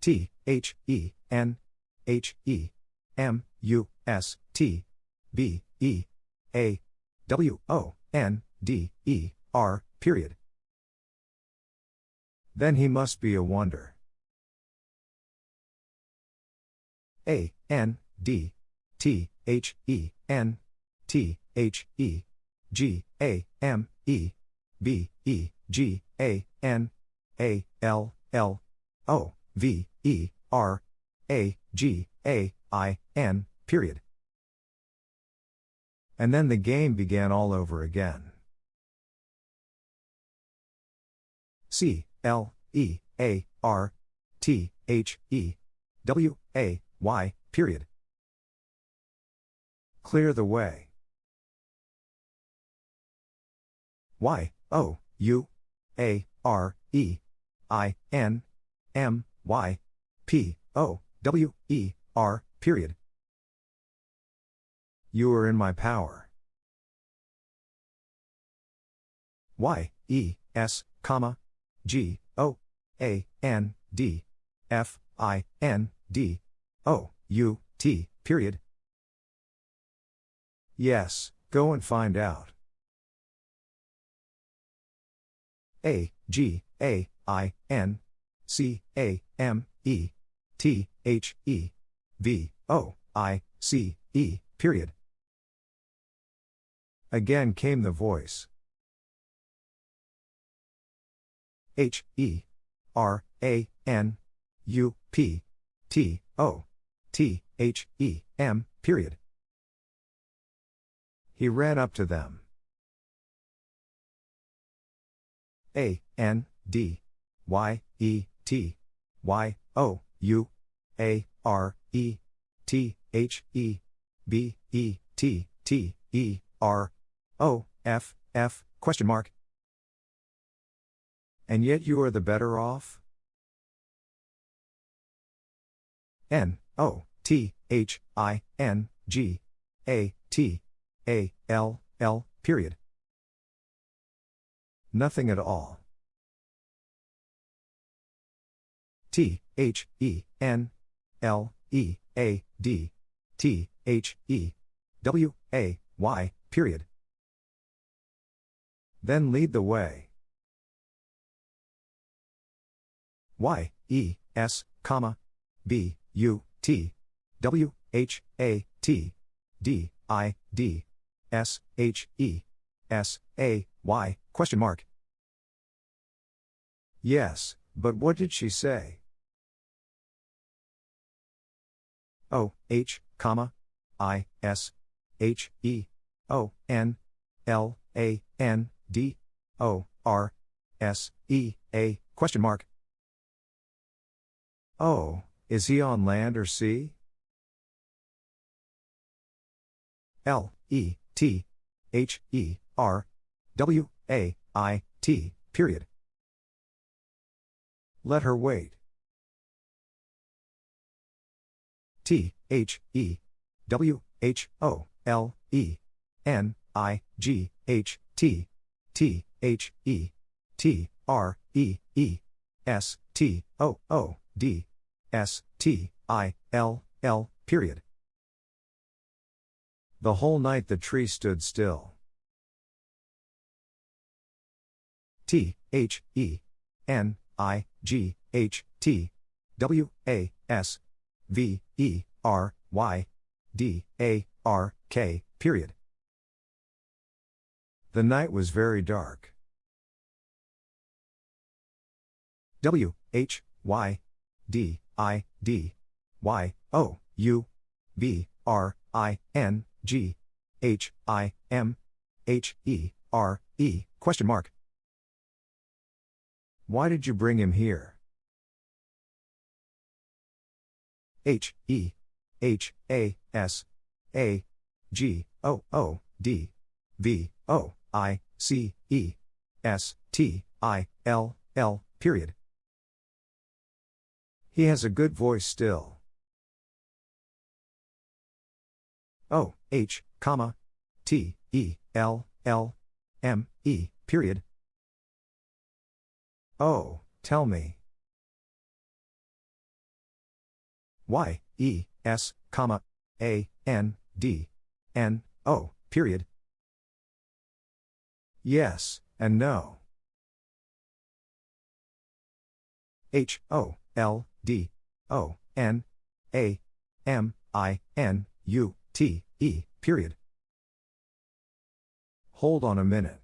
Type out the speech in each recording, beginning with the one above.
T H E N H E M U S T B E A W O N D E R, period. Then he must be a wonder. A N D T H E N T H E G A M E B E G A N A L L O V E R A G A I N, period. And then the game began all over again. C L E A R T H E W A Y, period. Clear the way. Y O U A R E I N M Y P O W E R period. You are in my power. Y E S comma G O A N D F I N D O U T period. Yes, go and find out. A G A I N C A M E T H E V O I C E period. Again came the voice. H E R A N U P T O T H E M period. He ran up to them. A N D Y E T. Y. O. U. A. R. E. T. H. E. B. E. T. T. E. R. O. F. F. Question mark. And yet you are the better off? N. O. T. H. I. N. G. A. T. A. L. L. Period. Nothing at all. T H E N L E A D T H E W A Y period. Then lead the way. Y E S comma B U T W H A T D I D S H E S A Y question mark. Yes, but what did she say? O H comma I S H E O N L A N D O R S E A question mark. Oh, is he on land or sea? L E T H E R W A I T period. Let her wait. T H E W H O L E N I G H T T H E T R E E S T O O D S T I L L period. The whole night the tree stood still. T H E N I G H T W A S V E R Y D A R K period. The night was very dark. W H Y D I D Y O U B R I N G H I M H E R E question mark. Why did you bring him here? H E H A S A G O O D V O I C E S T I L L period. He has a good voice still. O H comma T E L L M E period. Oh, tell me. Y, E, S, comma, A, N, D, N, O, period. Yes, and no. H, O, L, D, O, N, A, M, I, N, U, T, E, period. Hold on a minute.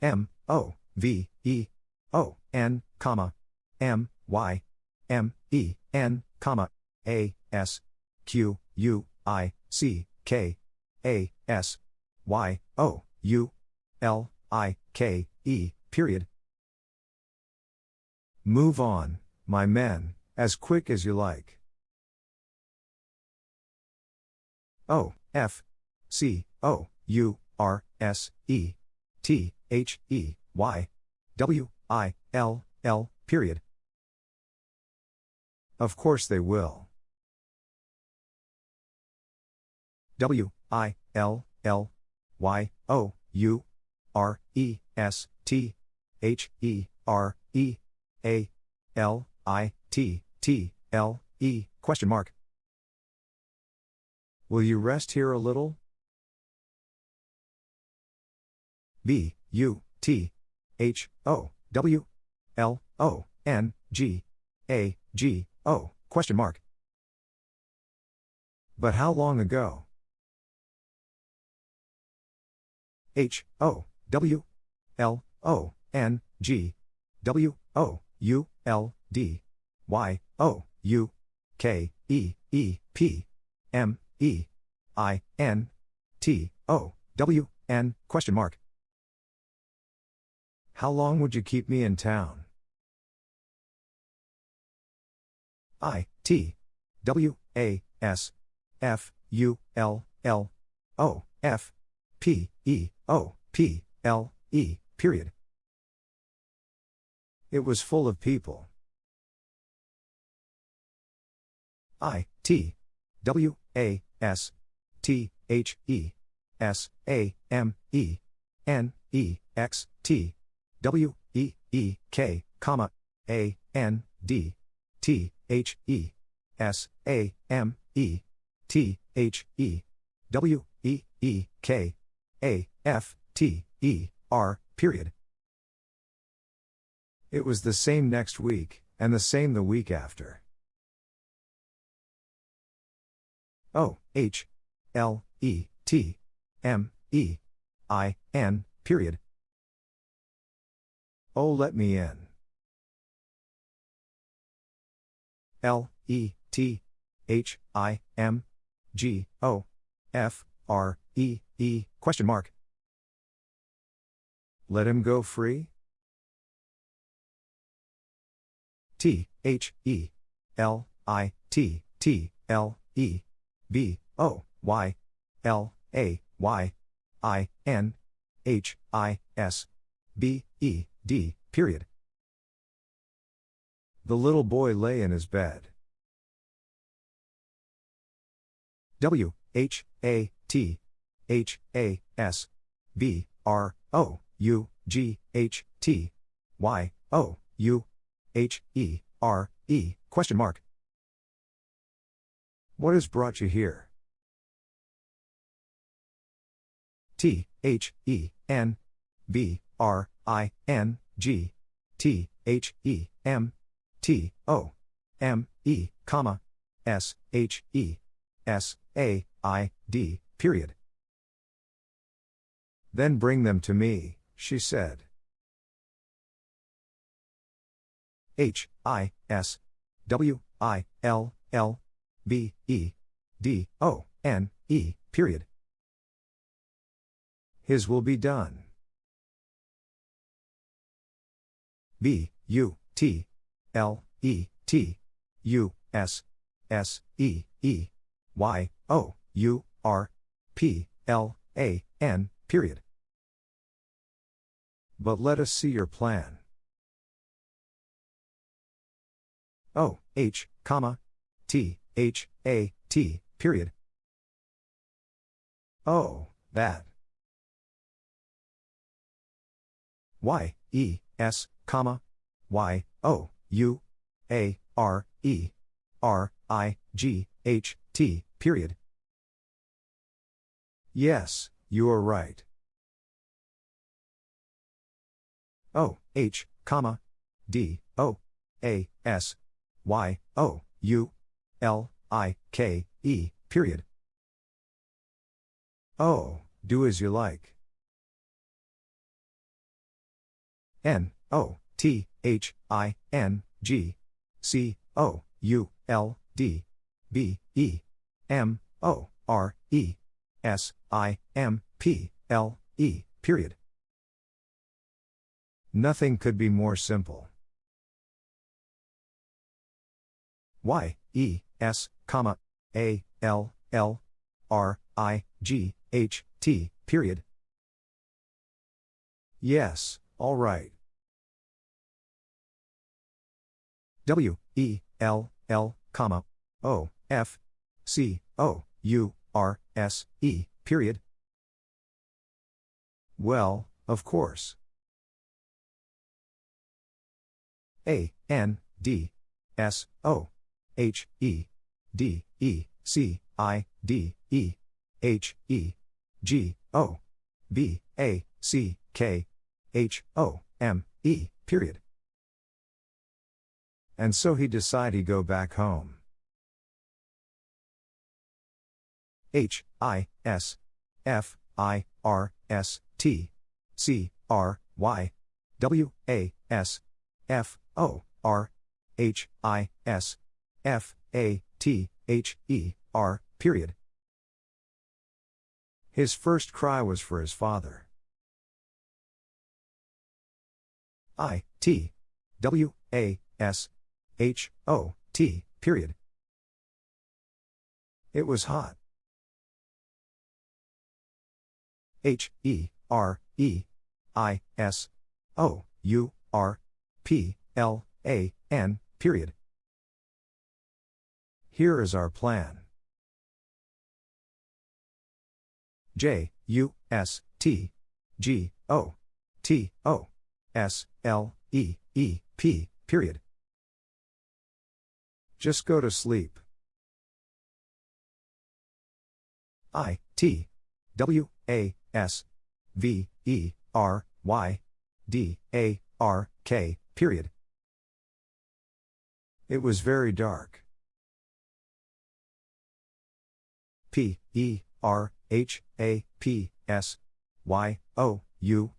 M, O, V, E, O, N, comma, M, Y, M, E, N, comma, A, S, Q, U, I, C, K, A, S, Y, O, U, L, I, K, E, period. Move on, my men, as quick as you like. O, F, C, O, U, R, S, E, T, H, E, Y, W, I, L, L, period. Of course they will. W, I, L, L, Y, O, U, R, E, S, T, H, E, R, E, A, L, I, T, T, L, E, question mark. Will you rest here a little? B, U, T, H, O, W, L, O, N, G, A, G, O, question mark. But how long ago? H, O, W, L, O, N, G, W, O, U, L, D, Y, O, U, K, E, E, P, M, E, I, N, T, O, W, N, question mark. How long would you keep me in town? I, T, W, A, S, F, U, L, L, O, F, P, E, O, P, L, E, period. It was full of people. I, T, W, A, S, T, H, E, S, A, M, E, N, E, X, T, W, E, E, K, comma, A, N, D, T, H, E, S, A, M, E, T, H, E, W, E, E, K, A, F, T, E, R, period. It was the same next week, and the same the week after. O, H, L, E, T, M, E, I, N, period. Oh, let me in. L, E, T, H, I, M, G, O, F, R, E, E, question mark. Let him go free? T, H, E, L, I, T, T, L, E, B, O, Y, L, A, Y, I, N, H, I, S, B, E, D, period. The little boy lay in his bed. W, H, A, T, H, A, S, B, R, O, U, G, H, T, Y, O, U, H, E, R, E, question mark. What has brought you here? T, H, E, N, B, R, I, N, G, T, H, E, M, T, O, M, E, comma, S, H, E, S, A, I, D, period. Then bring them to me, she said. H, I, S, W, I, L, L, B, E, D, O, N, E, period. His will be done. B, U, T, L, E, T, U, S, S, E, E, Y, O, U, R, P, L, A, N, period. But let us see your plan. O, H, comma, T, H, A, T, period. Oh, that. Y, E, S, comma, Y, O, U, A, R, E, R, I, G, H, T, period. Yes, you are right. O, H, comma, D, O, A, S, Y, O, U, L, I, K, E, period. Oh, do as you like. N, O, T, H, I, N, G, C, O, U, L, D, B, E, M, O, R, E, S, I, M, P, L, E, period. Nothing could be more simple. Y, E, S, comma, A, L, L, R, I, G, H, T, period. Yes, all right. W, E, L, L, comma, O, F, C, O, U, R, S, E, period. Well, of course. A, N, D, S, O, H, E, D, E, C, I, D, E, H, E, G, O, B, A, C, K, H, O, M, E, period. And so he decide he go back home. H, I, S, F, I, R, S, T, C, R, Y, W, A, S, F, O, R, H, I, S, F, A, T, H, E, R, period. His first cry was for his father. I, T, W, A, S, H, O, T, period. It was hot. H, E, R, E, I, S, O, U, R, P, L, A, N, period. Here is our plan. J, U, S, T, G, O, T, O, S, L, E, E, P, period. Just go to sleep. I, T, W, A, S, V, E, R, Y, D, A, R, K, period. It was very dark. P, E, R, H, A, P, S, Y, O, U,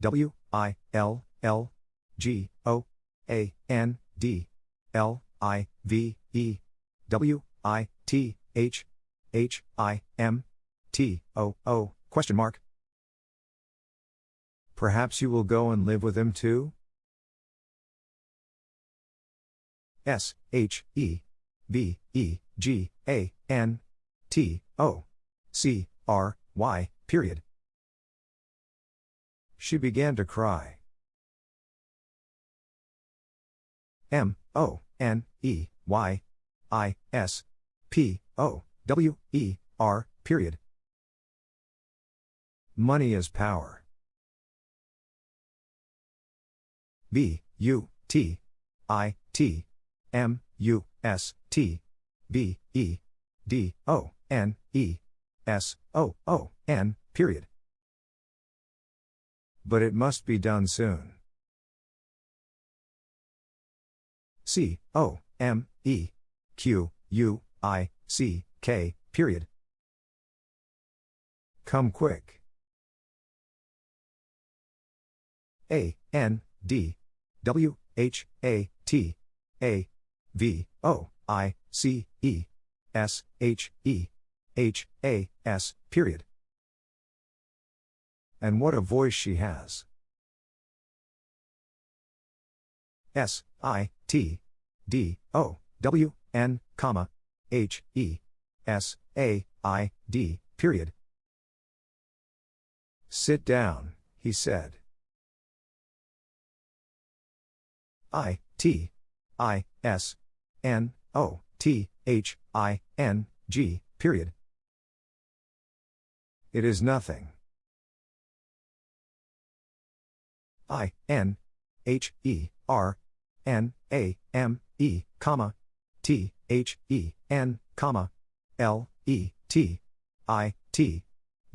W, I, L, L, G, O, A, N, D, L, I, V, E, W, I, T, H, H, I, M, T, O, O, question mark. Perhaps you will go and live with him too? S, H, E, B, E, G, A, N, T, O, C, R, Y, period. She began to cry. M, O, N, E, Y, I, S, P, O, W, E, R, period. Money is power. B, U, T, I, T, M, U, S, T, B, E, D, O, N, E, S, O, O, N, period. But it must be done soon. C, O, M, E, Q, U, I, C, K, period. Come quick. A, N, D, W, H, A, T, A, V, O, I, C, E, S, H, E, H, A, S, period. And what a voice she has. S, I, T, D, O, W, N, comma, H, E, S, A, I, D, period. Sit down, he said. I, T, I, S, N, O, T, H, I, N, G, period. It is nothing. I, N, H, E, R, N, A, M, E, comma, T, H, E, N, comma, L, E, T, I, T,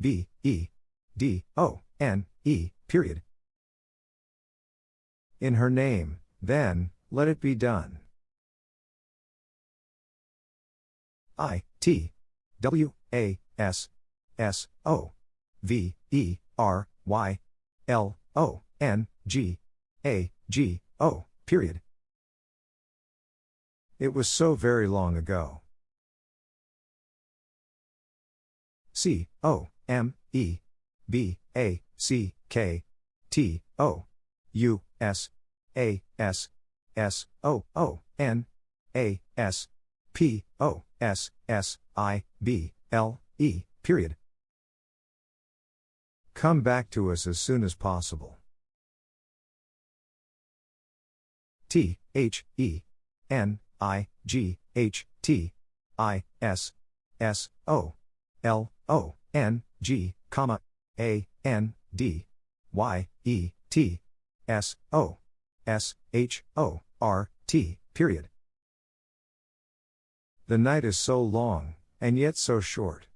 B, E, D, O, N, E, period. In her name, then, let it be done. I, T, W, A, S, S, O, V, E, R, Y, L, O, N, G, A, G, O, period. It was so very long ago. C, O, M, E, B, A, C, K, T, O, U, S, A, S, S, O, O, N, A, S, P, O, S, S, I, B, L, E, period. Come back to us as soon as possible. T, H, E, N, I, G, H, T, I, S, S, O, L, O, N, G, comma, A, N, D, Y, E, T, S, O, S, H, O, R, T, period. The night is so long, and yet so short.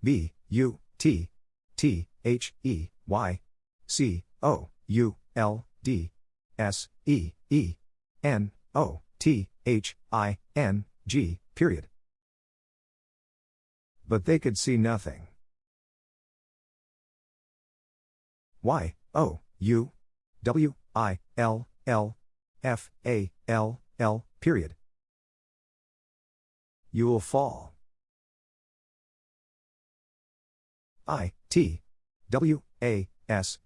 B, U, T, T, H, E, Y, C, O, U, L, D, S, E, E, N, O, T, H, I, N, G, period. But they could see nothing. Y, O, U, W, I, L, L, F, A, L, L, period. You will fall. I, T, W, A, S,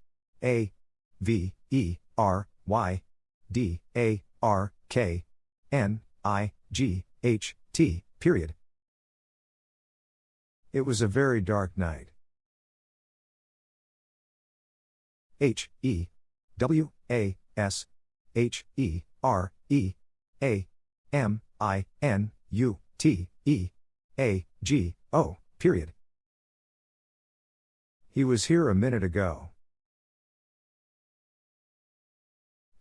A, V, E, R, Y, D, A, R, K, N, I, G, H, T, period. It was a very dark night. H, E, W, A, S, H, E, R, E, A, M, I, N, U, T, E, A, G, O, period. He was here a minute ago.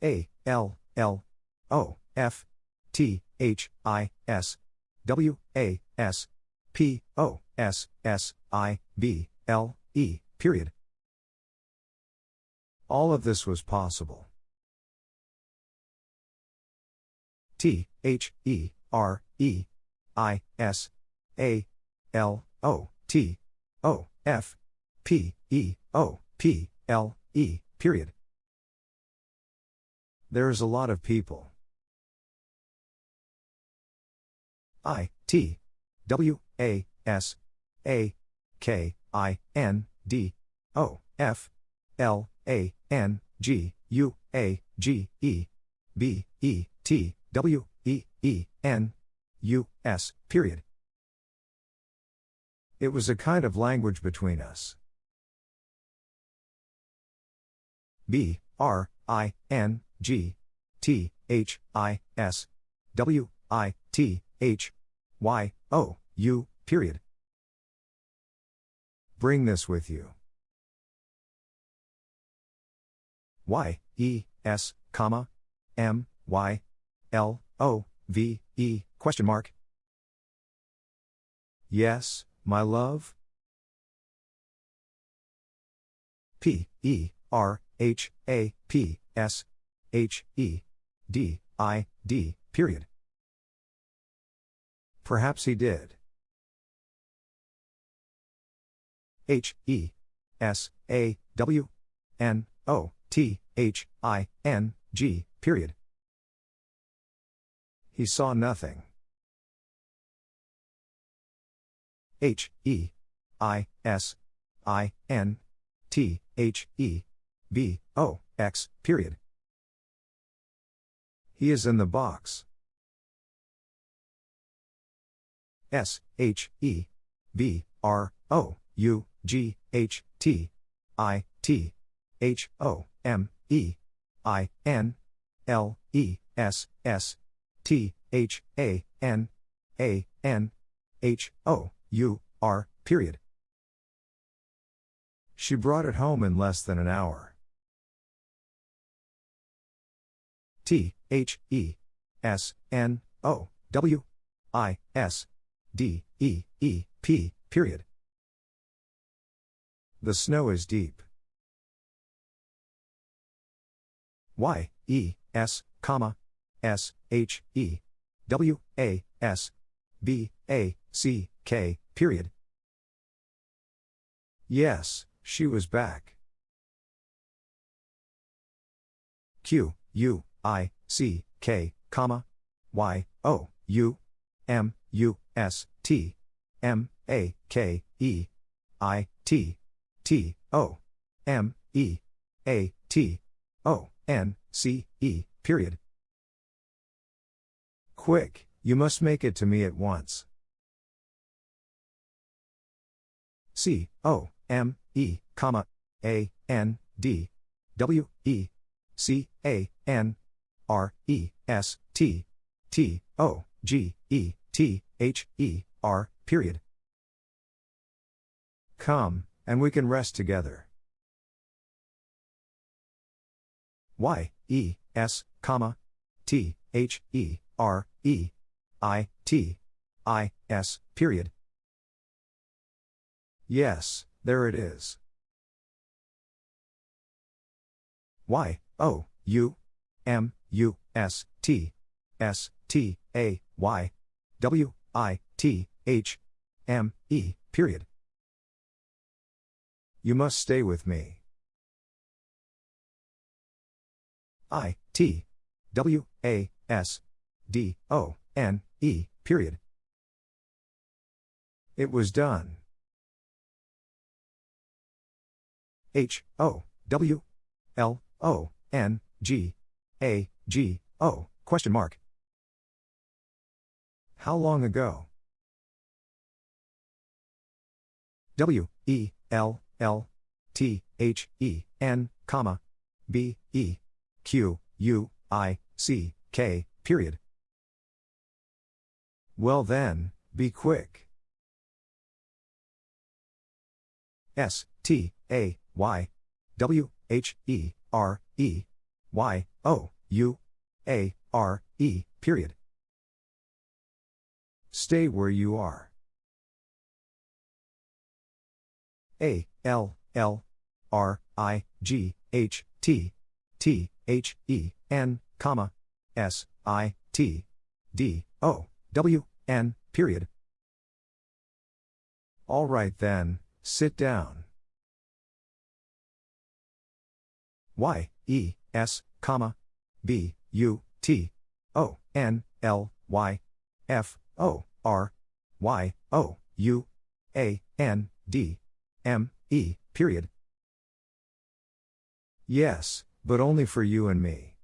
A, L, L, O, F, T, H, I, S, W, A, S, P, O, S, S, I, B, L, E, period. All of this was possible. T, H, E, R, E, I, S, A, L, O, T, O, F, P, E, O, P, L, E, period. There's a lot of people. I, T, W, A, S, A, K, I, N, D, O, F, L, A, N, G, U, A, G, E, B, E, T, W, E, E, N, U, S, period. It was a kind of language between us. B, R, I, N, G, T, H, I, S, W, I, T, H, Y, O, U, period. Bring this with you. Y, E, S, comma, M, Y, L, O, V, E, question mark. Yes, my love? P, E, R, H, A, P, S, H, E, D, I, D, period. Perhaps he did. H, E, S, A, W, N, O, T, H, I, N, G, period. He saw nothing. H, E, I, S, I, N, T, H, E, B, O, X, period. He is in the box. S, H, E, B, R, O, U, G, H, T, I, T, H, O, M, E, I, N, L, E, S, S, T, H, A, N, A, N, H, O, U, R, period. She brought it home in less than an hour. T H E S N O W I S D E E P period. The snow is deep. Y E S comma S H E W A S B A C K period. Yes, she was back. Q U I C K comma Y O U M U S T M A K E I T T O M E A T O N C E period. Quick, you must make it to me at once. C O M E comma A N D W E C A N R E S T T O G E T H E R period. Come, and we can rest together. Y E S comma T H E R E I T I S period. Yes, there it is. Y O U M U S T S T A Y W I T H M E period. You must stay with me. I T W A S D O N E period. It was done. H O W L O N G A G O question mark. How long ago? W E L L T H E N comma B E Q U I C K period. Well then, be quick. S T A Y W H E R E Y O U A R E period. Stay where you are. A L L R I G H T T H E N comma S I T D O W N period. All right then, sit down. Y E S comma B U T O N L Y F O R Y O U A N D M E period. Yes, but only for you and me.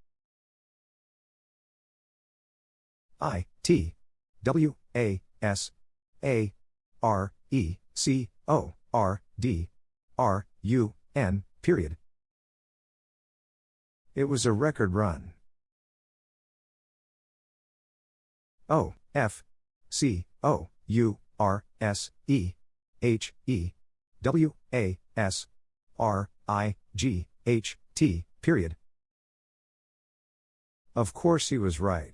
I T W A S A R E C O R D R U N period. It was a record run. O F C O U R S E H E W A S R I G H T period. Of course he was right.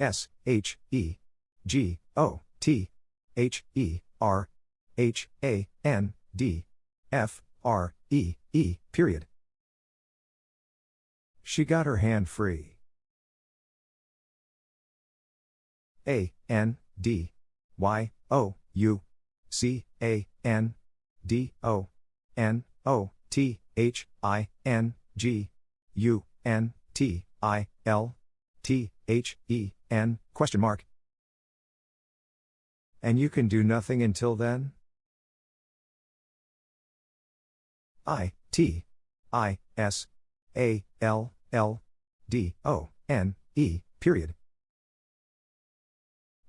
S H E G O T H E R H A N D F R E E period. She got her hand free. A N D Y O U C A N D O N O T H I N G U N T I L T H E N question mark. And you can do nothing until then? I T I S A L L D O N E period.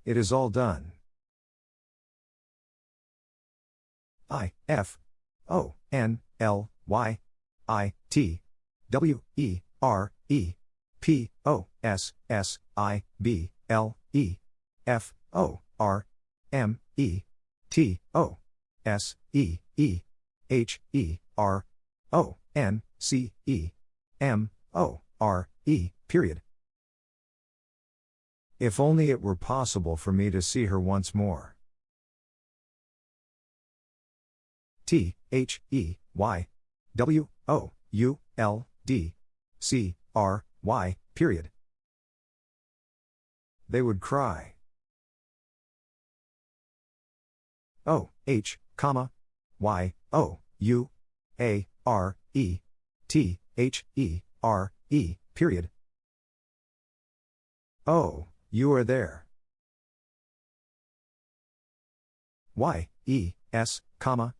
It is all done. I F O N L Y I T W E R E P O S S I B L E F O R M E T O S E E H E R O N C E M, O, R, E, period. If only it were possible for me to see her once more. T, H, E, Y, W, O, U, L, D, C, R, Y, period. They would cry. O, H, comma, Y, O, U, A, R, E, T, H, E, R, E, period. Oh, you are there. Y, E, S, comma,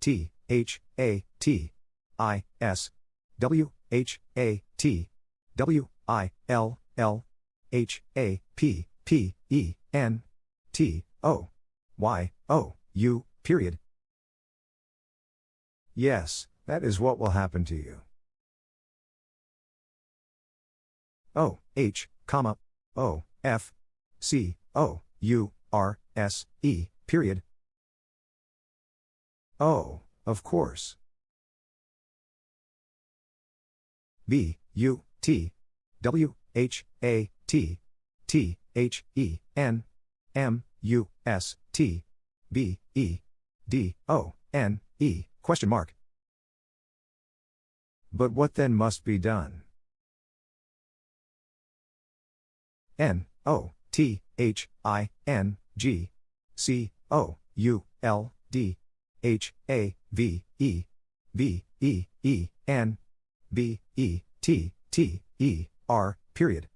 T, H, A, T, I, S, W, H, A, T, W, I, L, L, H, A, P, P, E, N, T, O, Y, O, U, period. Yes, that is what will happen to you. O, H, comma, O, F, C, O, U, R, S, E, period. Oh, of course. B, U, T, W, H, A, T, T, H, E, N, M, U, S, T, B, E, D, O, N, E, question mark. But what then must be done? N, O, T, H, I, N, G, C, O, U, L, D, H, A, V, E, B, E, E, N, B, E, T, T, E, R, period.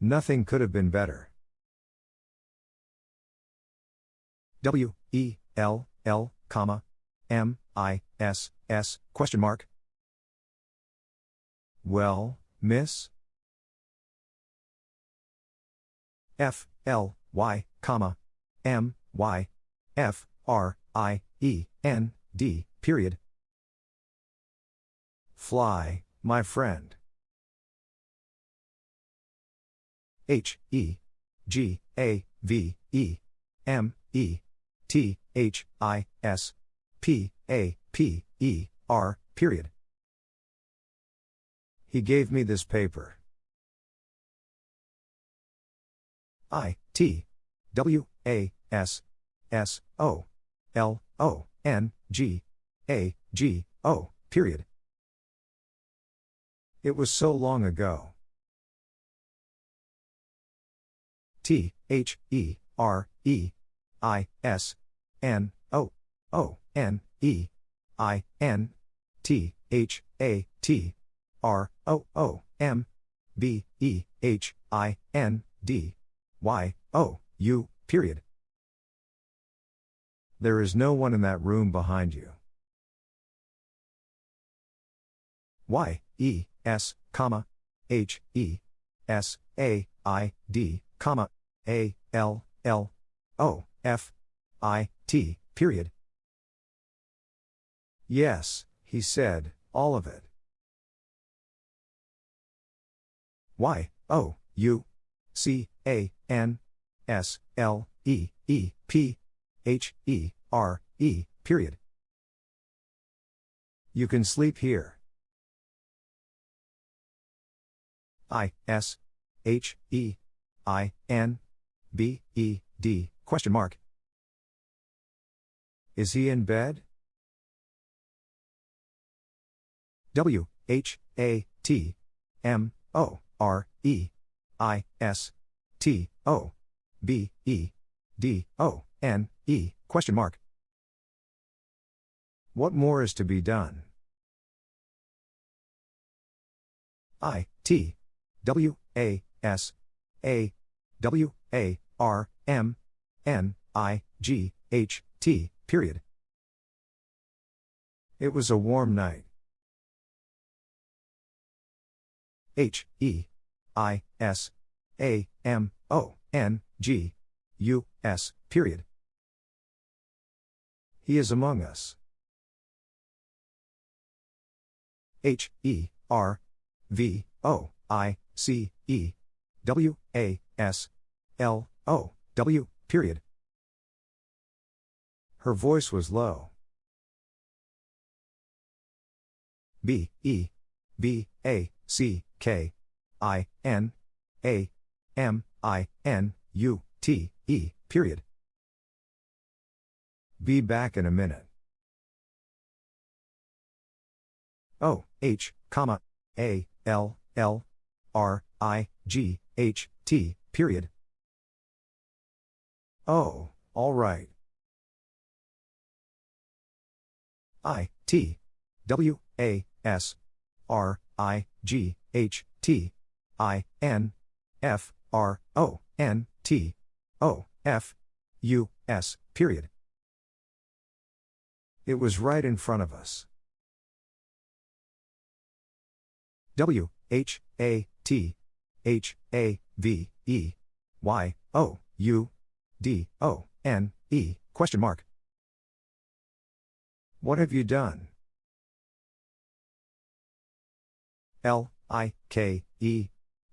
Nothing could have been better. W, E, L, L, comma, M, I, S, S, question mark. Well, miss? F, L, Y, comma, M, Y, F, R, I, E, N, D, period. Fly, my friend. H, E, G, A, V, E, M, E, T, H, I, S, P, A, P, E, R, period. He gave me this paper. I, T, W, A, S, S, O, L, O, N, G, A, G, O, period. It was so long ago. T, H, E, R, E, I, S, N, O, O, N, E, I, N, T, H, A, T, R, O, O, M, B, E, H, I, N, D, Y, O, U, period. There is no one in that room behind you. Y, E, S, comma, H, E, S, A, I, D, comma, A, L, L, O, F, I, T, period. Yes, he said, all of it. Y, O, U, C, A, N, S, L, E, E, P, H, E, R, E, period. You can sleep here. I, S, H, E, I, N, B, E, D, question mark. Is he in bed? W, H, A, T, M, O, R, E, I, S, T, O, B, E, D, O, N, E, question mark. What more is to be done? I, T, W, A, S, A, W, A, R, M, N, I, G, H, T, period. It was a warm night. H, E, I, S, A, M, O, N, G, U, S, period. He is among us. H, E, R, V, O, I, C, E, W, A, S, L, O, W, period. Her voice was low. B E B A C K I N A M I N U T E period. Be back in a minute. O H comma A L L R I G H T period. Oh, all right. I T W A S R I G H T I N F R O N T O F U S period. It was right in front of us. W H A T H A V E Y O U D O N E question mark. What have you done? L I K E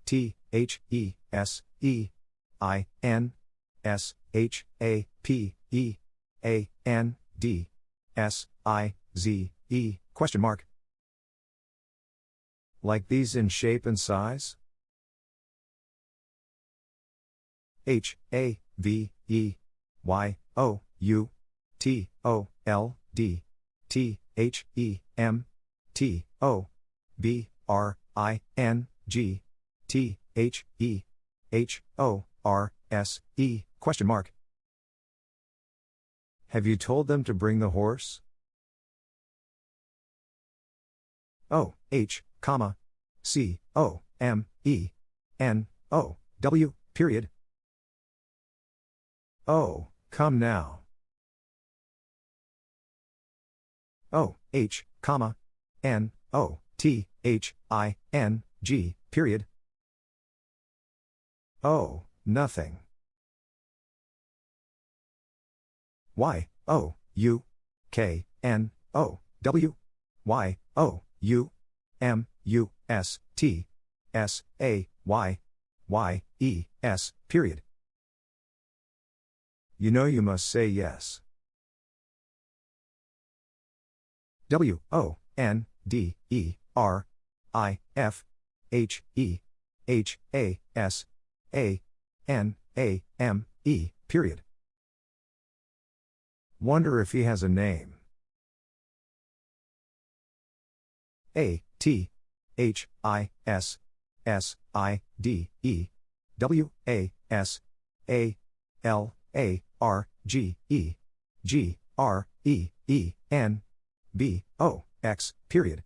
T H E S E I N S H A P E A N D S I Z E question mark. Like these in shape and size? H A V E Y O U T O L D T H E M T O B R I N G T H E H O R S E question mark. Have you told them to bring the horse? O H comma C O M E N O W period. Oh, come now. O H comma N O T H I N G period. Oh, nothing. Y O U K N O W Y O U M U S T S A Y Y E S period. You know you must say yes. W O N D E R I F H E H A S A N A M E period. Wonder if he has a name. A T H I S S I D E W A S A L A R G E G R E E N B O X period.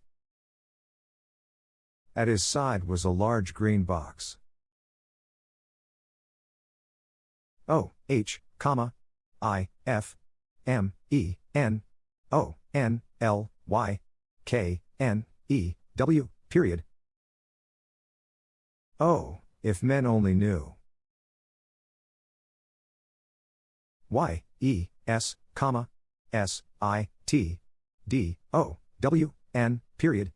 At his side was a large green box. O H comma I F M E N O N L Y K N E W period. Oh, if men only knew. Y E S comma S I T D O W N period.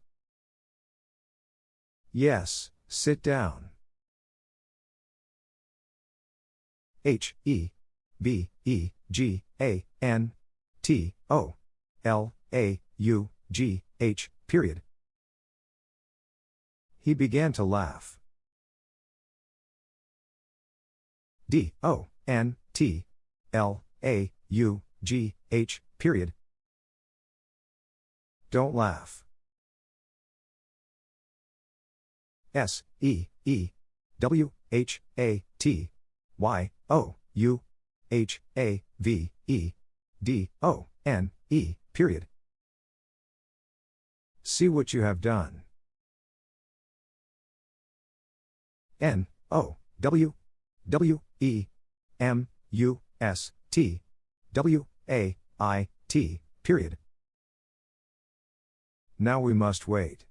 Yes, sit down. H E B E G A N T O L A U G H period. He began to laugh. D O N T L A U G H period. Don't laugh. S E E W H A T Y O U H A V E D O N E period. See what you have done. N O W W E M U S T W A I T period. Now we must wait.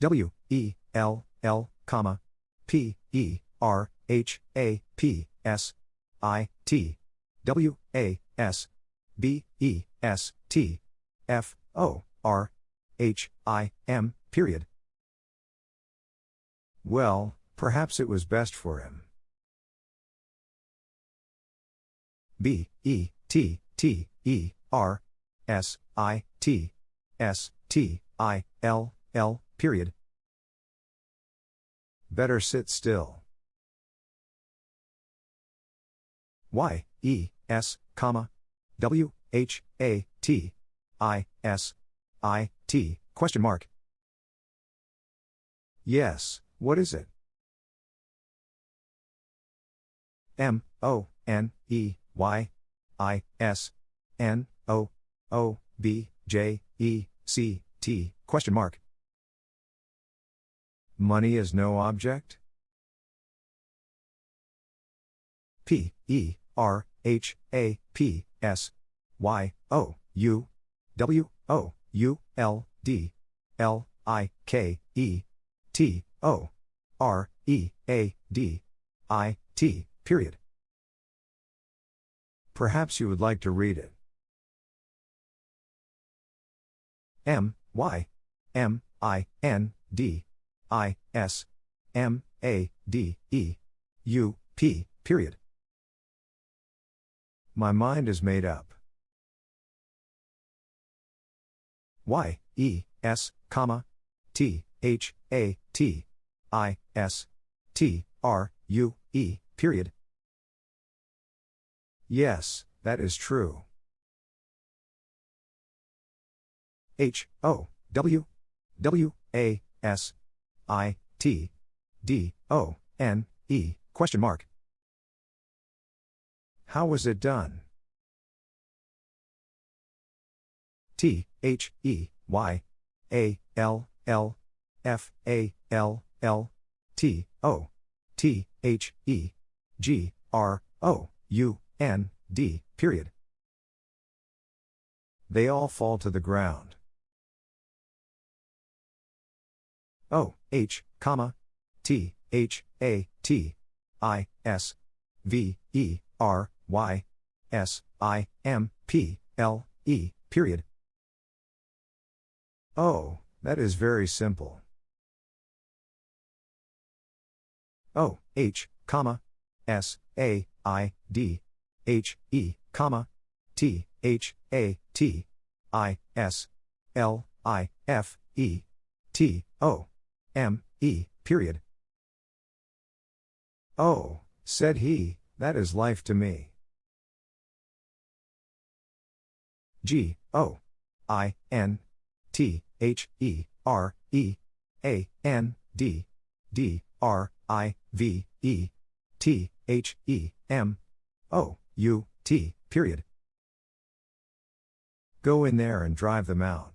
W E L L comma P E R H A P S I T W A S B E S T F O R H I M period. Well, perhaps it was best for him. B E T T E R S I, T, S, T, I, L, L, period. Better sit still. Y, E, S, comma, W, H, A, T, I, S, I, T, question mark. Yes, what is it? M, O, N, E, Y, I, S, N, O, O, B, J, E, C, T, question mark. Money is no object? P, E, R, H, A, P, S, Y, O, U, W, O, U, L, D, L, I, K, E, T, O, R, E, A, D, I, T, period. Perhaps you would like to read it. M, Y, M, I, N, D, I, S, M, A, D, E, U, P, period. My mind is made up. Y, E, S, comma, T, H, A, T, I, S, T, R, U, E, period. Yes, that is true. H, O, W, W, A, S, I, T, D, O, N, E, question mark. How was it done? T, H, E, Y, A, L, L, F, A, L, L, T, O, T, H, E, G, R, O, U, N, D, period. They all fall to the ground. O, H, comma, T, H, A, T, I, S, V, E, R, Y, S, I, M, P, L, E, period. Oh, that is very simple. O, H, comma, S, A, I, D, H, E, comma, T, H, A, T, I, S, L, I, F, E, T, O, M, E, period. Oh, said he, that is life to me. G, O, I, N, T, H, E, R, E, A, N, D, D, R, I, V, E, T, H, E, M, O, U, T, period. Go in there and drive them out.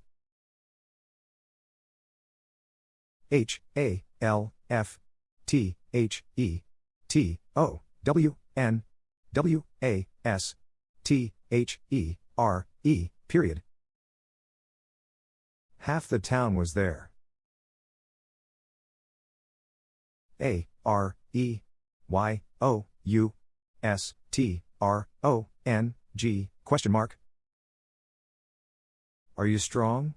H, A, L, F, T, H, E, T, O, W, N, W, A, S, T, H, E, R, E, period. Half the town was there. A, R, E, Y, O, U, S, T, R, O, N, G, question mark. Are you strong?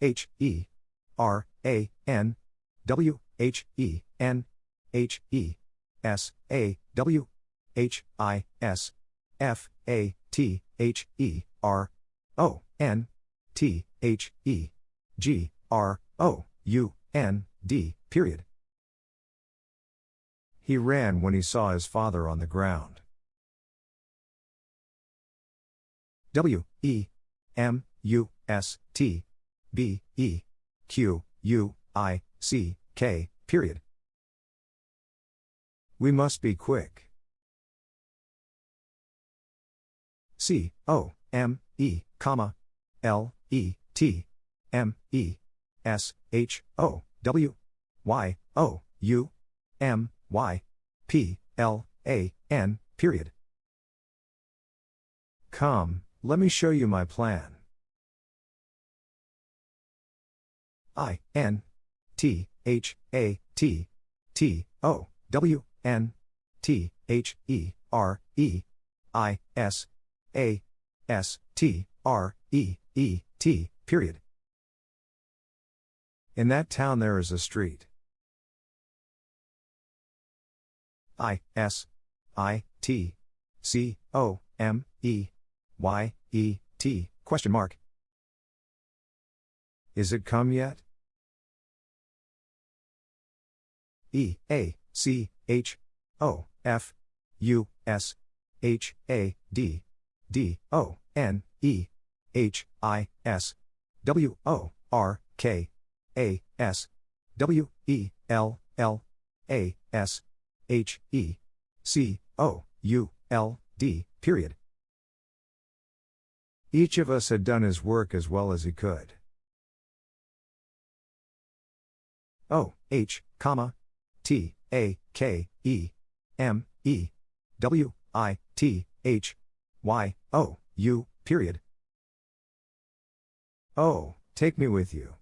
H, E, R, A, N, W, H, E, N, H, E, S, A, W, H, I, S, F, A, T, H, E, R, O, N, T, H, E, G, R, O, U, N, D, period. He ran when he saw his father on the ground. W, E, M, U, S, T, B, E, Q, U, I, C, K, period. We must be quick. C, O, M, E, comma, L, E, T, M, E, S, H, O, W, Y, O, U, M, Y, P, L, A, N, period. Come, let me show you my plan. I, N, T, H, A, T, T, O, W, N, T, H, E, R, E, I, S, A, S, T, R, E, E, T, period. In that town there is a street. I, S, I, T, C, O, M, E, Y, E, T, question mark. Is it come yet? E, A, C, H, O, F, U, S, H, A, D, D, O, N, E, H, I, S, W, O, R, K, A, S, W, E, L, L, A, S, H, E, C, O, U, L, D, period. Each of us had done his work as well as he could. O, H, comma, T, A, K, E, M, E, W, I, T, H, Y, O, U, period. Oh, take me with you.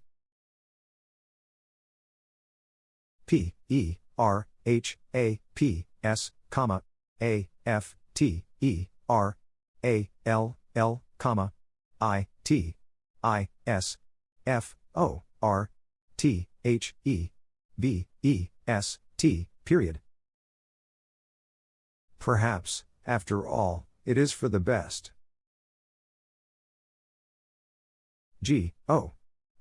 P, E, R, H, A, P, S, comma, A, F, T, E, R, A, L, L, comma, I, T, I, S, F, O, R, T, H, E, B, E, S, T, period. Perhaps, after all, it is for the best. G, O,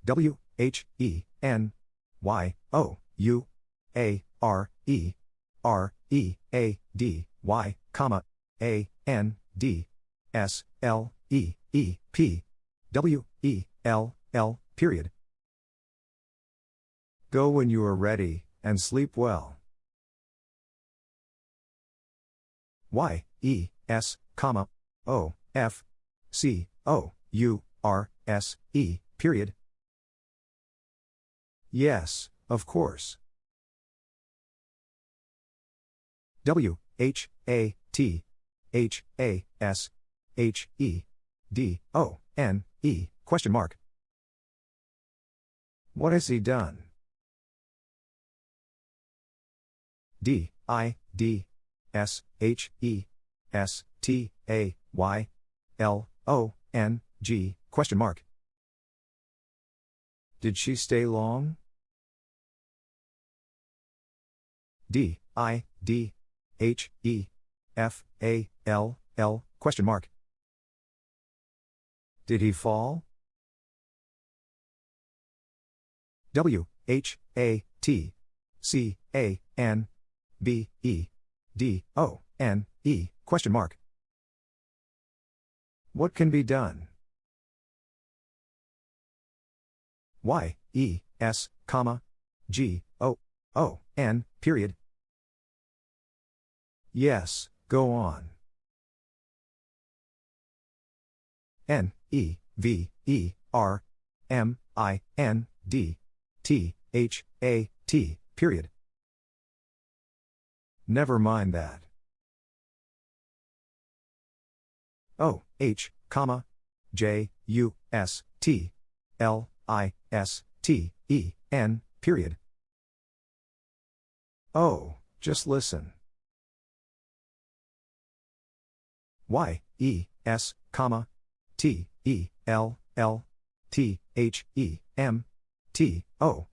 W, H, E, N, Y, O, U, A, R, E, R, E, A, D, Y, comma, A, N, D, S, L, E, E, P, W, E, L, L, period. Go when you are ready, and sleep well. Y, E, S, comma, O, F, C, O, U, R, S, E, period. Yes, of course. W, H, A, T, H, A, S, H, E, D, O, N, E, question mark. What has he done? D, I, D, S, H, E, S, T, A, Y, L, O, N, G, question mark. Did she stay long? D, I, D, H, E, F, A, L, L, question mark. Did he fall? W, H, A, T, C, A, N, B, E, D, O, N, E, question mark. What can be done? Y, E, S, comma, G, O, O, N, period. Yes, go on. N, E, V, E, R, M, I, N, D, T, H, A, T, period. Never mind that. O, H, comma, J, U, S, T, L, I, S, T, E, N, period. Oh, just listen. Y, E, S, comma, T, E, L, L, T, H, E, M, T, O,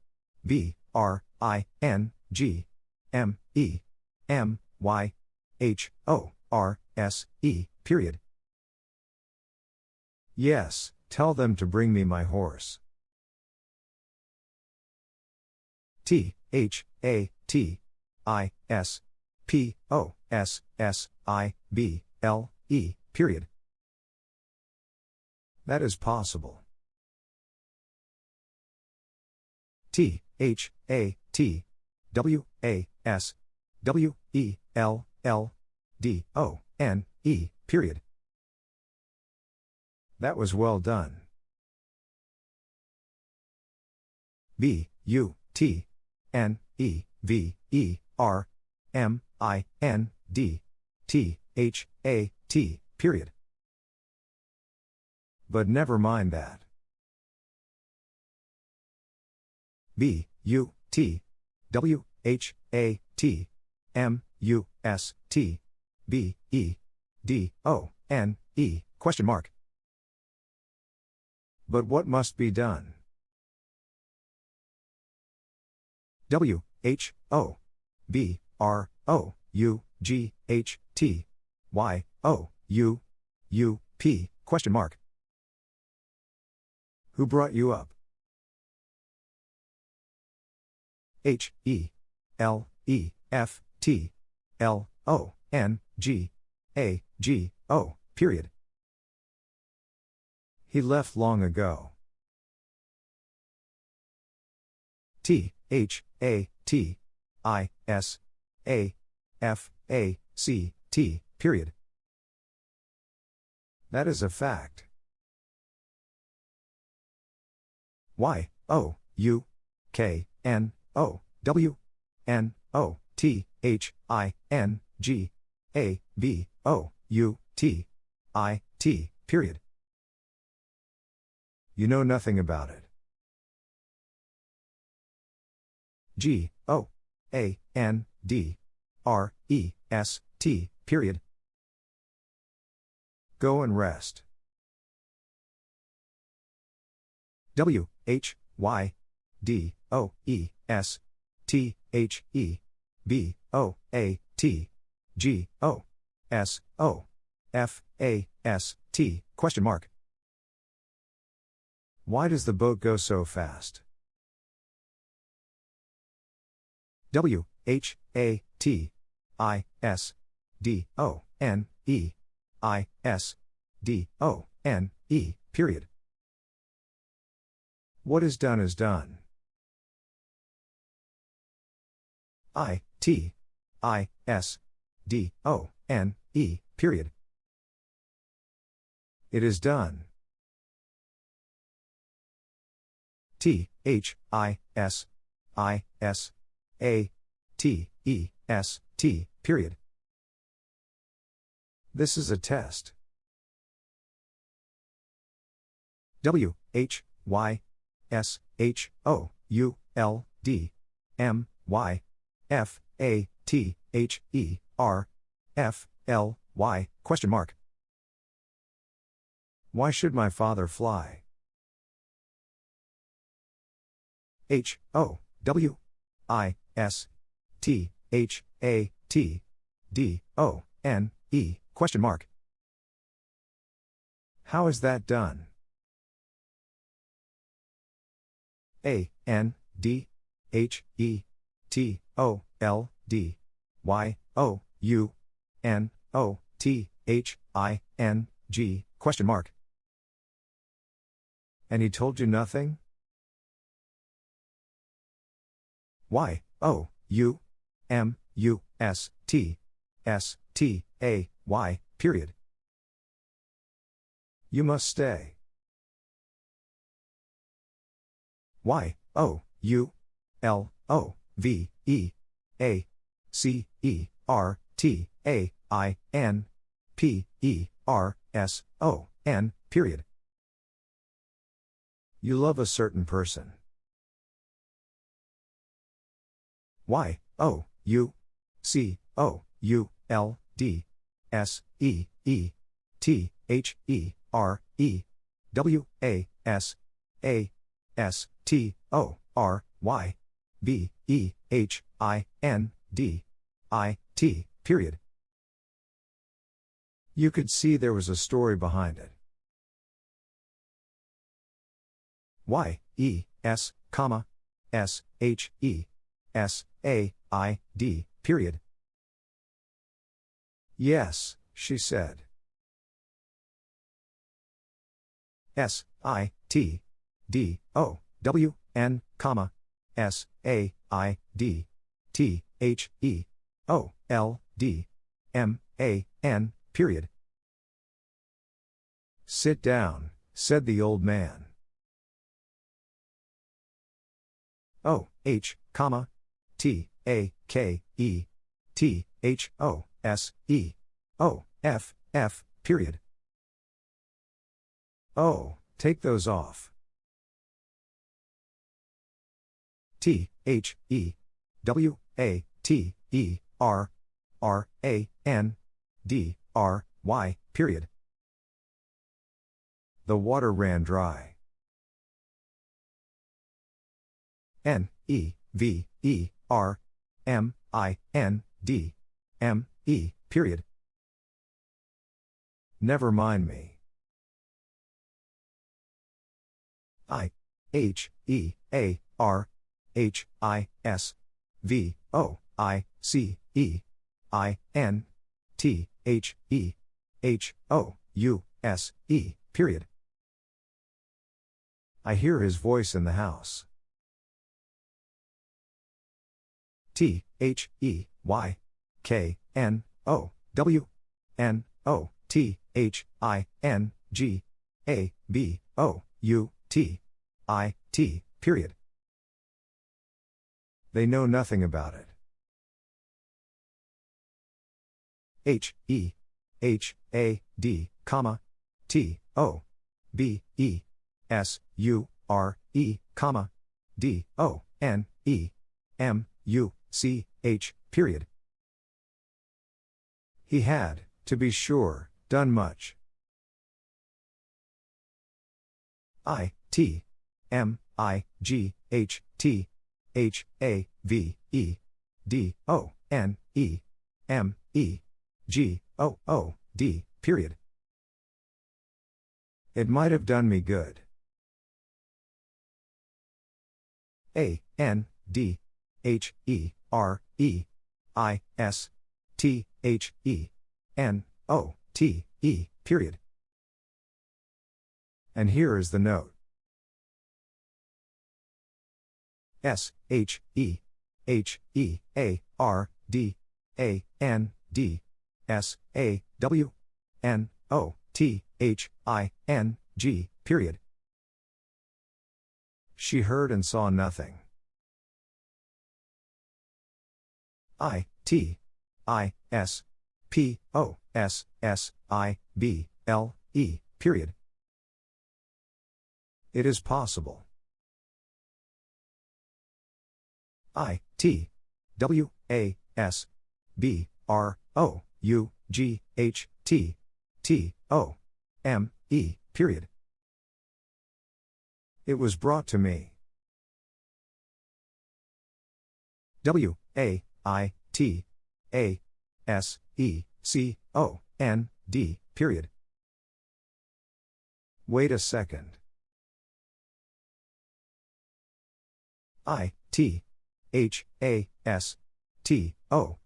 B, R, I, N, G, M, E, M, Y, H, O, R, S, E, period. Yes, tell them to bring me my horse. T, H, A, T, I, S, P, O, S, S, I, B, L, E, period. That is possible. T, H, A, T, W, A, S, W, E, L, L, D, O, N, E, period. That was well done. B, U, T, N, E, V, E, R, M, I, N, D, T, H, A, T, period. But never mind that. B, U, T, W, H, A, T, M, U, S, T, B, E, D, O, N, E, question mark. But what must be done? W, H, O, B, R, O, U, G, H, T, Y, O, U, U, P, question mark. Who brought you up? H, E, L, E, F, T, L, O, N, G, A, G, O, period. He left long ago. T, H, A, T, I, S, A, F, A, C, T, period. That is a fact. Y, O, U, K, N, O, W, N, O, T, H, I, N, G, A, B, O, U, T, I, T, period. You know nothing about it. G, O, A, N, D, R, E, S, T, period. Go and rest. W, H, Y, D, O, E, S, T, H, E, B, O, A, T, G, O, S, O, F, A, S, T, question mark. Why does the boat go so fast? W, H, A, T, I, S, D, O, N, E, I, S, D, O, N, E, period. What is done is done. I, T, I, S, D, O, N, E, period. It is done. T, H, I, S, I, S, A, T, E, S, T, period. This is a test. W, H, Y, S, H, O, U, L, D, M, Y, F, A, T, H, E, R, F, L, Y, question mark. Why should my father fly? H, O, W, I, S, T, H, A, T, D, O, N, E, question mark. How is that done? A, N, D, H, E, T, O, L, D, Y, O, U, N, O, T, H, I, N, G, question mark. And he told you nothing? Y, O, U, M, U, S, T, S, T, A, Y, period. You must stay. Y, O, U, L, O, V, E, A, C, E, R, T, A, I, N, P, E, R, S, O, N, period. You love a certain person. Y, O, U, C, O, U, L, D, S, E, E, T, H, E, R, E, W, A, S, A, S, T, O, R, Y, B, E, H, I, N, D, I, T, period. You could see there was a story behind it. Y, E, S, comma, S, H, E, S, A, I, D, period. Yes, she said. S, I, T, D, O, W, N, comma, S, A, I, D, T, H, E, O, L, D, M, A, N, period. Sit down, said the old man. O, H, comma, T, A, K, E, T, H, O, S, E, O, F, F, period. Oh, take those off. T, H, E, W, A, T, E, R, R, A, N, D, R, Y, period. The water ran dry. N, E, V, E, R, M, I, N, D, M, E, period. Never mind me. I H E A R H I S V O I C E I N T H E H O U S E period. I hear his voice in the house. T H E Y K N O W N O T H I N G A B O U T I T, period. They know nothing about it. H E H A D, comma T O B E S U R E, comma D O N E M U C H, period. He had, to be sure, done much. I T M I G H T H A V E D O N E M E G O O D period. It might have done me good. A N D H E R E I S T H E N O T E period. And here is the note. S H E H E A R D A N D S A W N O T H I N G period. She heard and saw nothing. I T I S P O S S I B L E period. It is possible. I T W A S B R O U G H T T O M E period. It was brought to me. W A I T A S E C O N D period. Wait a second. I T H A S T O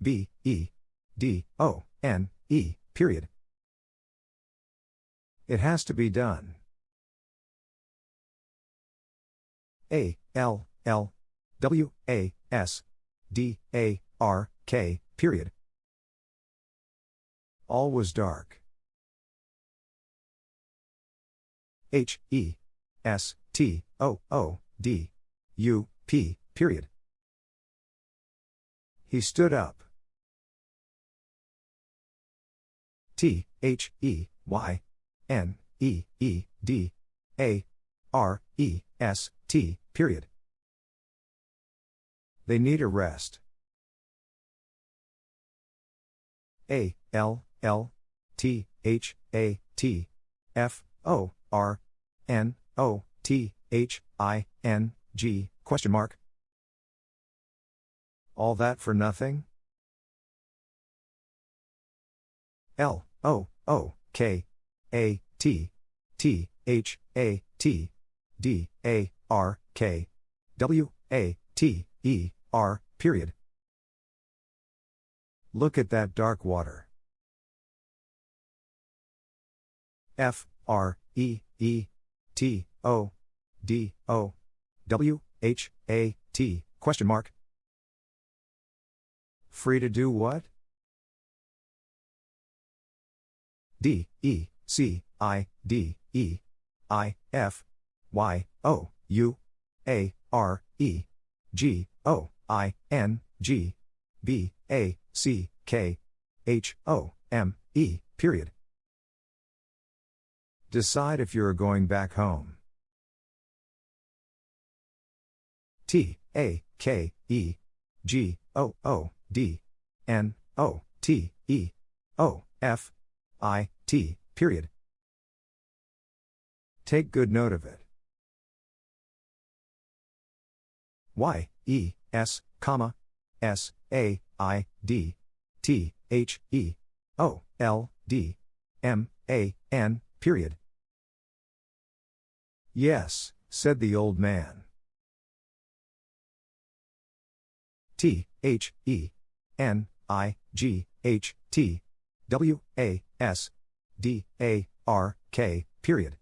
B E D O N E period. It has to be done. A L L W A S D A R K period. All was dark. H E S T O O D U P period. He stood up. T H E Y N E E D A R E S T period. They need a rest. A L L T H A T F O R N O T H I N G question mark all that for nothing? L O O K A T T H A T D A R K W A T E R period. Look at that dark water. F R E E T O D O W H A T question mark Free to do what? D, E, C, I, D, E, I, F, Y, O, U, A, R, E, G, O, I, N, G, B, A, C, K, H, O, M, E, period. Decide if you are going back home. T, A, K, E, G, O, O, D N O T E O F I T period. Take good note of it. Y E S comma S A I D T H E O L D M A N period. Yes, said the old man. T, H, E, N, I, G, H, T, W, A, S, D, A, R, K, period.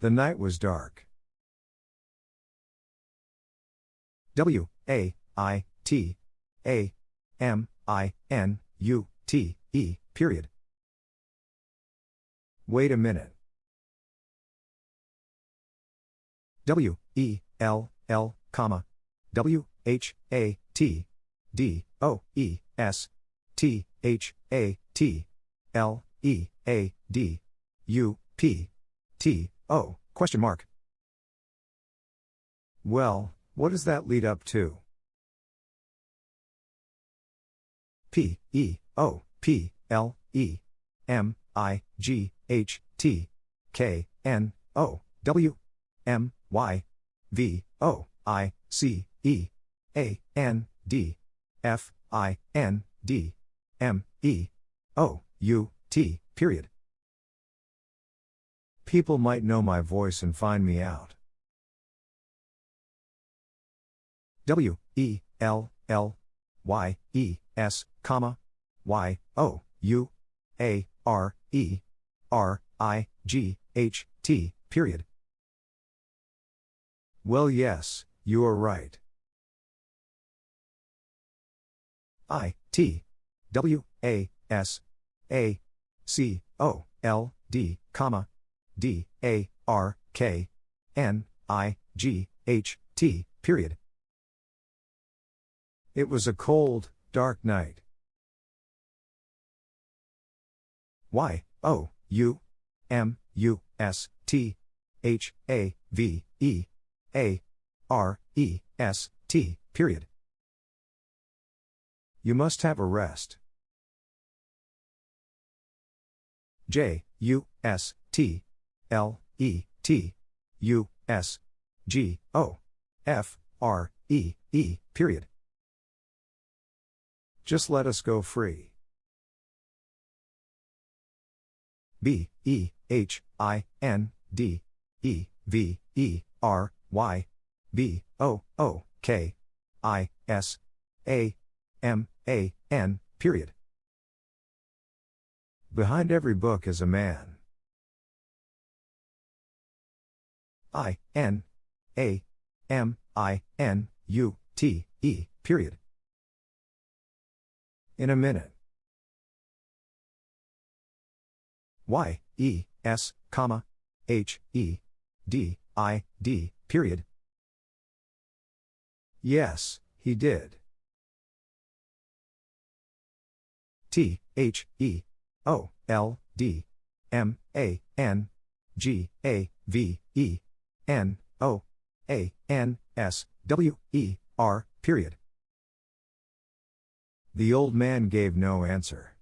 The night was dark. W, A, I, T, A, M, I, N, U, T, E, period. Wait a minute. W, E, L, L, comma, W, H, A, T, D, O, E, S, T, H, A, T, L, E, A, D, U, P, T, O, question mark. Well, what does that lead up to? P, E, O, P, L, E, M, I, G, H, T, K, N, O, W, M, Y, V, O, I, C, E, A, N, D, F, I, N, D, M, E, O, U, T, period. People might know my voice and find me out. W, E, L, L, Y, E, S, comma, Y, O, U, A, R, E, R, I, G, H, T, period. Well, yes, you are right. I, T, W, A, S, A, C, O, L, D, comma, D, A, R, K, N, I, G, H, T, period. It was a cold, dark night. Y, O, U, M, U, S, T, H, A, V, E, A, R, E, S, T, period. You must have a rest. J, U, S, T, L, E, T, U, S, G, O, F, R, E, E, period. Just let us go free. B, E, H, I, N, D, E, V, E, R, Y, B, O, O, K, I, S, A, M, A, N, period. Behind every book is a man. I, N, A, M, I, N, U, T, E, period. In a minute. Y, E, S, comma, H, E, D, I, D, period. Yes, he did. T, H, E, O, L, D, M, A, N, G, A, V, E, N, O, A, N, S, W, E, R, period. The old man gave no answer.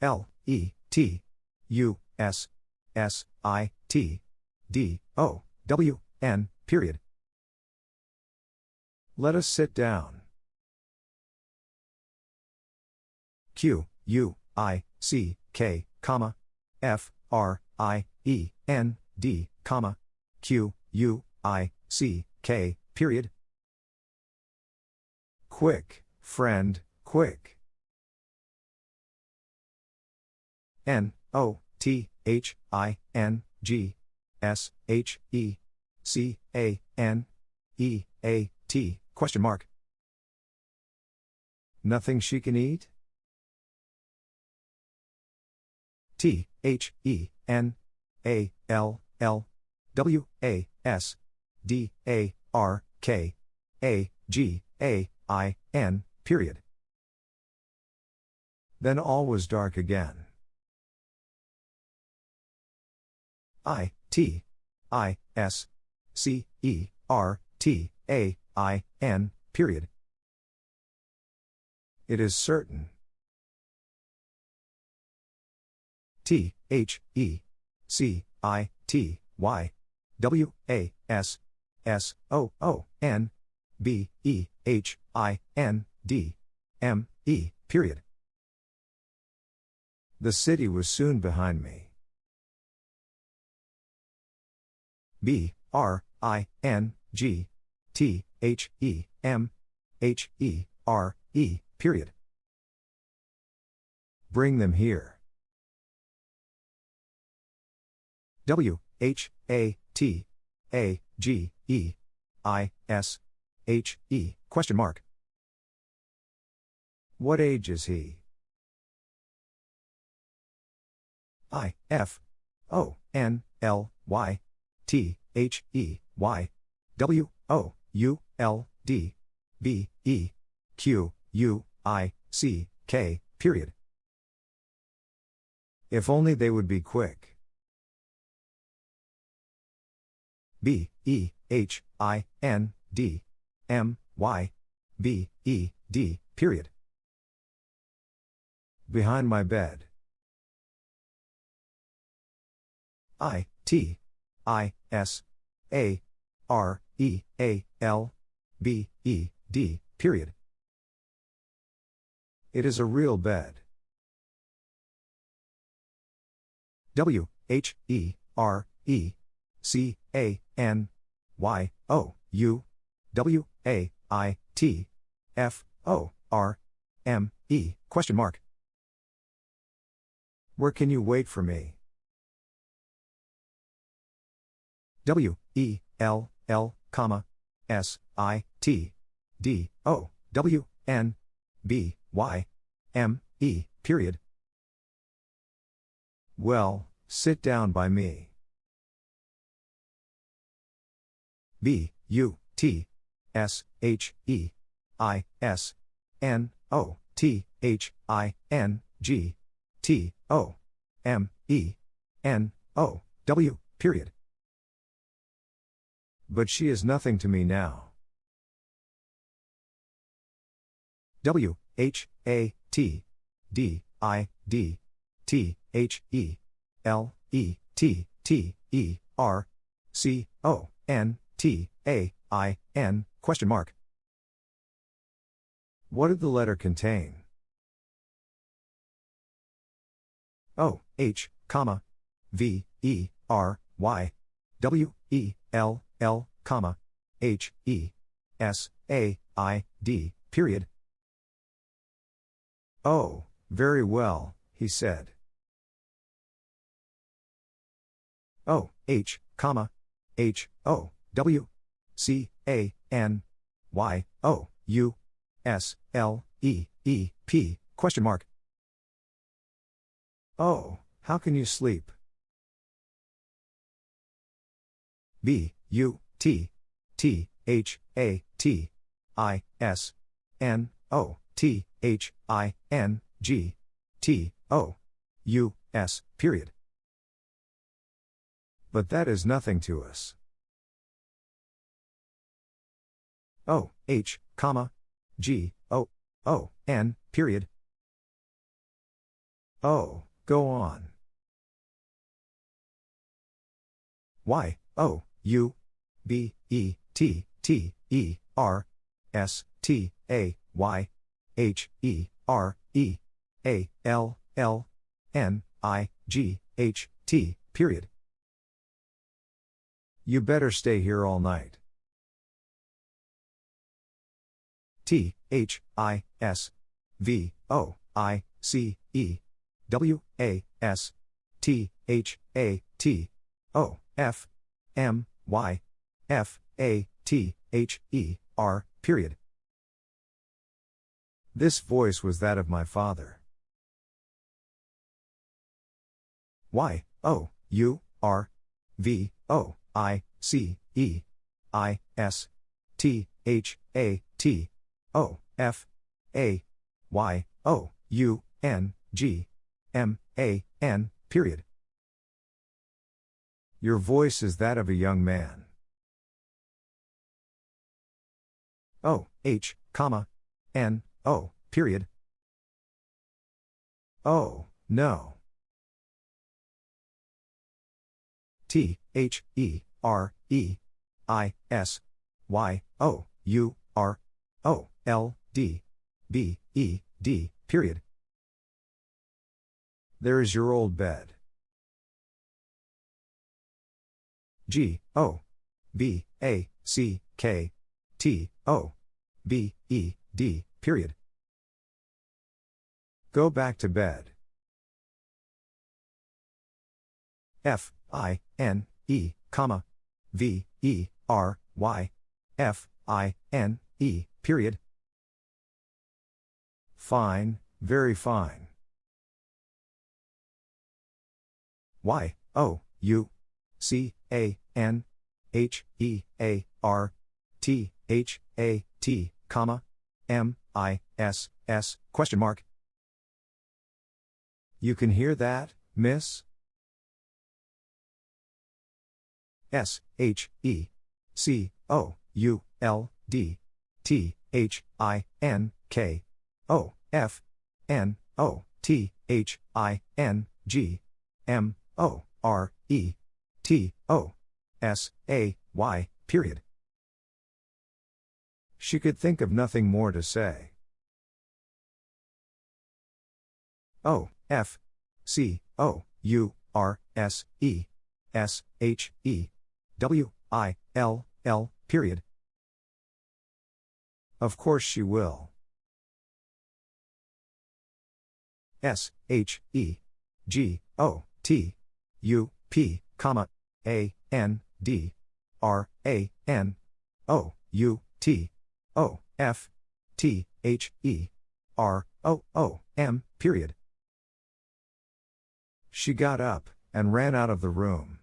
L, E, T, U, S, S, I, T, D, O, W, N, period. Let us sit down. Q, U, I, C, K, comma, F, R, I, E, N, D, comma, Q, U, I, C, K, period. Quick, friend, quick. N, O, T, H, I, N, G, S, H, E, C, A, N, E, A, T, question mark. Nothing she can eat? T, H, E, N, A, L, L, W, A, S, D, A, R, K, A, G, A, I, N, period. Then all was dark again. I, T, I, S, C, E, R, T, A, I, N, period. It is certain. T, H, E, C, I, T, Y, W, A, S, S, O, O, N, B, E, H, I, N, D, M, E, period. The city was soon behind me. B, R, I, N, G, T, H, E, M, H, E, R, E, period. Bring them here. W, H, A, T, A, G, E, I, S, H, E, question mark. What age is he? I, F, O, N, L, Y, T, H, E, Y, W, O, U, L, D, B, E, Q, U, I, C, K, period. If only they would be quick. B, E, H, I, N, D, M, Y, B, E, D, period. Behind my bed. I, T, I, S, A, R, E, A, L, B, E, D, period. It is a real bed. W, H, E, R, E, C, A, N, Y, O, U, W, A, I, T, F, O, R, M, E, question mark. Where can you wait for me? W, E, L, L, comma, S, I, T, D, O, W, N, B, Y, M, E, period. Well, sit down by me. B, U, T, S, H, E, I, S, N, O, T, H, I, N, G, T, O, M, E, N, O, W, period. But she is nothing to me now. W, H, A, T, D, I, D, T, H, E, L, E, T, T, E, R, C, O, N, T, A, I, N, question mark. What did the letter contain? O, H, comma, V, E, R, Y, W, E, L, L, comma, H, E, S, A, I, D, period. Oh, very well, he said. O, H, comma, H, O, W, C, A, N, Y, O, U, S, L, E, E, P, question mark. Oh, how can you sleep? B, U, T, T, H, A, T, I, S, N, O, T, H, I, N, G, T, O, U, S, period. But that is nothing to us. O, H, comma, G, O, O, N, period. Oh, go on. Y, O, U, B, E, T, T, E, R, S, T, A, Y, H, E, R, E, A, L, L, N, I, G, H, T, period. You better stay here all night. T, H, I, S, V, O, I, C, E, W, A, S, T, H, A, T, O, F, M, Y, F, A, T, H, E, R, period. This voice was that of my father. Y, O, U, R, V, O, I, C, E, I, S, T, H, A, T, O, F, A, Y, O, U, N, G, M, A, N, period. Your voice is that of a young man. O, H, comma, N, O, period. Oh, no. T, H, E, R, E, I, S, Y, O, U, R, O, L, D, B, E, D, period. There is your old bed. G O B A C K T O B E D period. Go back to bed. F I N E comma V E R Y F I N E period. Fine, very fine. Y O U C A N H E A R T H A T comma M I S S question mark. You can hear that, miss? S H E C O U L D T H I N K O F N O T H I N G M O R E T O S A Y period. She could think of nothing more to say. O F C O U R S E S H E W I L L period. Of course she will. S H E G O T U P comma A N D R A N O U T O F T H E R O O M period. She got up and ran out of the room.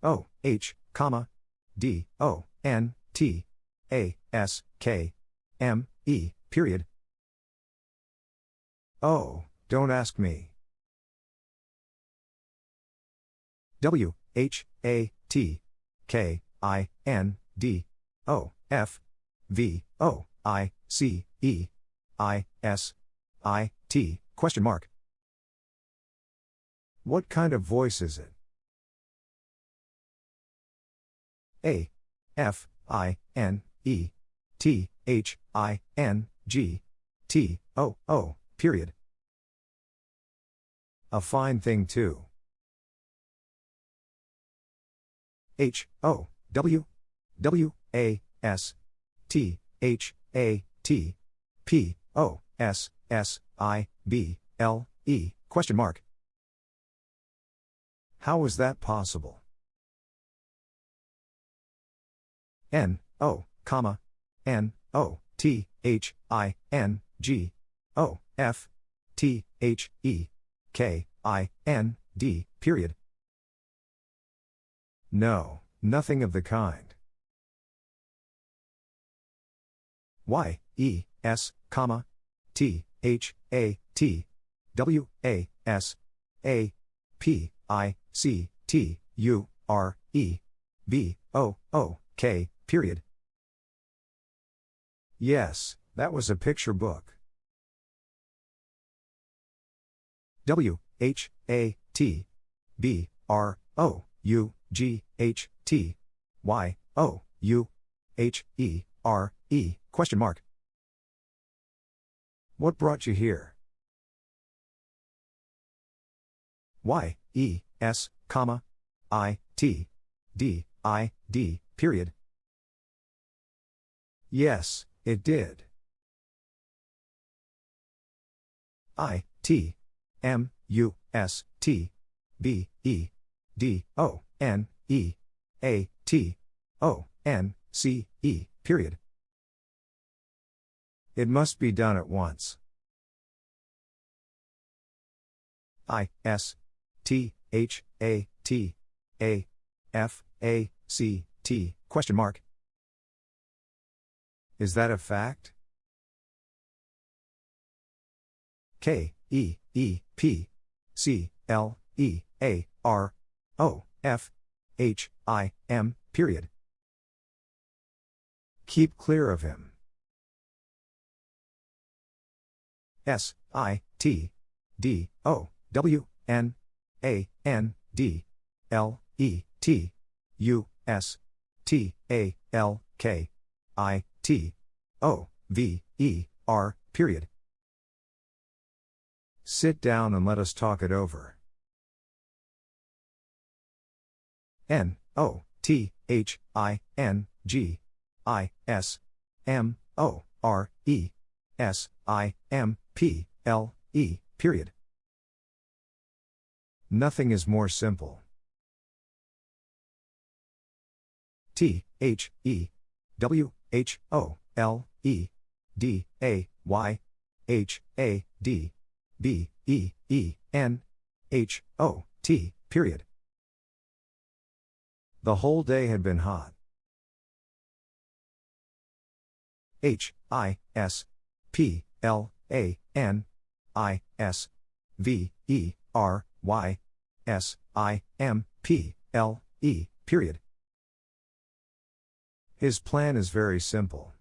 O H comma D O N T A S K M E period. Oh, don't ask me. W H A T K I N D O F V O I C E I S I T question mark. What kind of voice is it? A F I N E T H I N G T O O period. A fine thing too. H O W W A S T H A T P O S S I B L E question mark. How is that possible? N O comma N O T H I N G O F T H E K I N D period. No, nothing of the kind. Y E S comma T H A T W A S A P I C T U R E B O O K period. Yes, that was a picture book. W H A T B R O U G H T Y O U H E R E question mark. What brought you here? Y E S comma I T D I D period. Yes, it did. I T M U S T B E D O N E A T O N C E period. It must be done at once. I S T H A T A F A C T question mark. Is that a fact? K E E P C L E A R O F H I M period. Keep clear of him. S I T D O W N A N D L E T U S T A L K I T O V E R period. Sit down and let us talk it over. N O T H I N G I S M O R E S I M P L E period. Nothing is more simple. T H E W H O L E D A Y H A D B E E N H O T period. The whole day had been hot. H I S P L A N I S V E R Y S I M P L E period. His plan is very simple.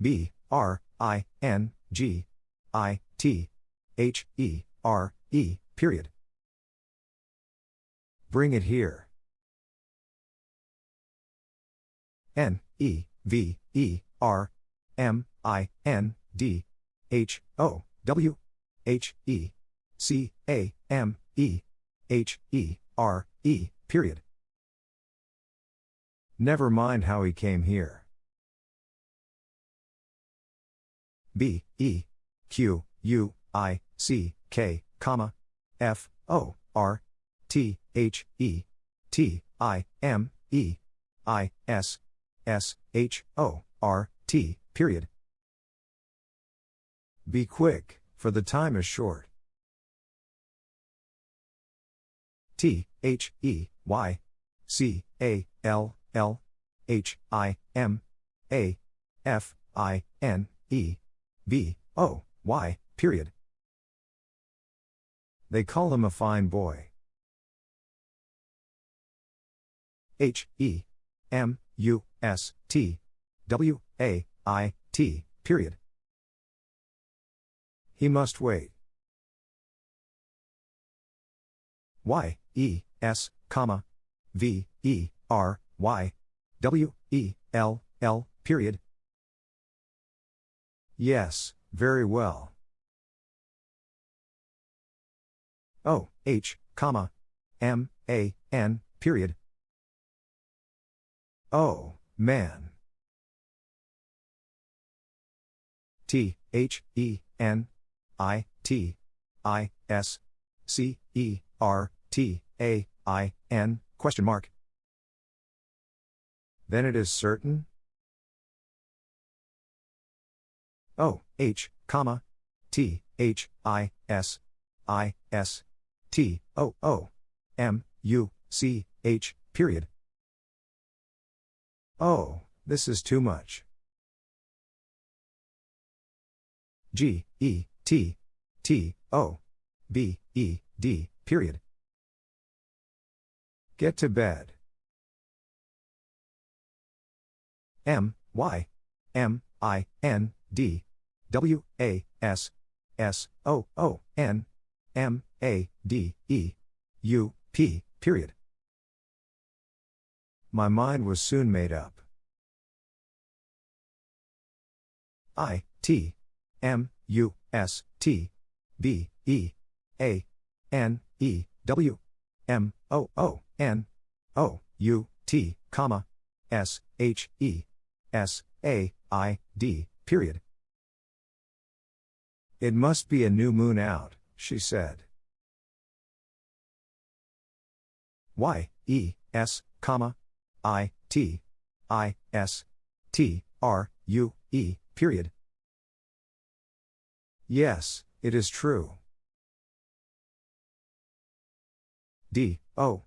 B R I N G I T H E R E period. Bring it here. N E V E R M I N D H O W H E C A M E H E R E period. Never mind how he came here. B E Q U I C K comma F O R T H E T I M E I S S H O R T period. Be quick, for the time is short. T H E Y C A L L H I M A F I N E B O Y period. They call him a fine boy. H E M U S T W A I T period. He must wait. Y E S comma V E R Y W E L L period. Yes, very well. O H comma M A N period. Oh, man. T H E N I T I S C E R T A I N question mark. Then it is certain? O H comma T H I S I S T O O M U C H period. Oh, this is too much. G, E, T, T, O, B, E, D, period. Get to bed. M, Y, M, I, N, D, W, A, S, S, O, O, N, M, A, D, E, U, P, period. My mind was soon made up. I, T, M, U, S, T, B, E, A, N, E, W, M, O, O, N, O, U, T, comma, S, H, E, S, A, I, D, period. It must be a new moon out, she said. Y, E, S, comma, I, T, I, S, T, R, U, E, period. Yes, it is true. D, O,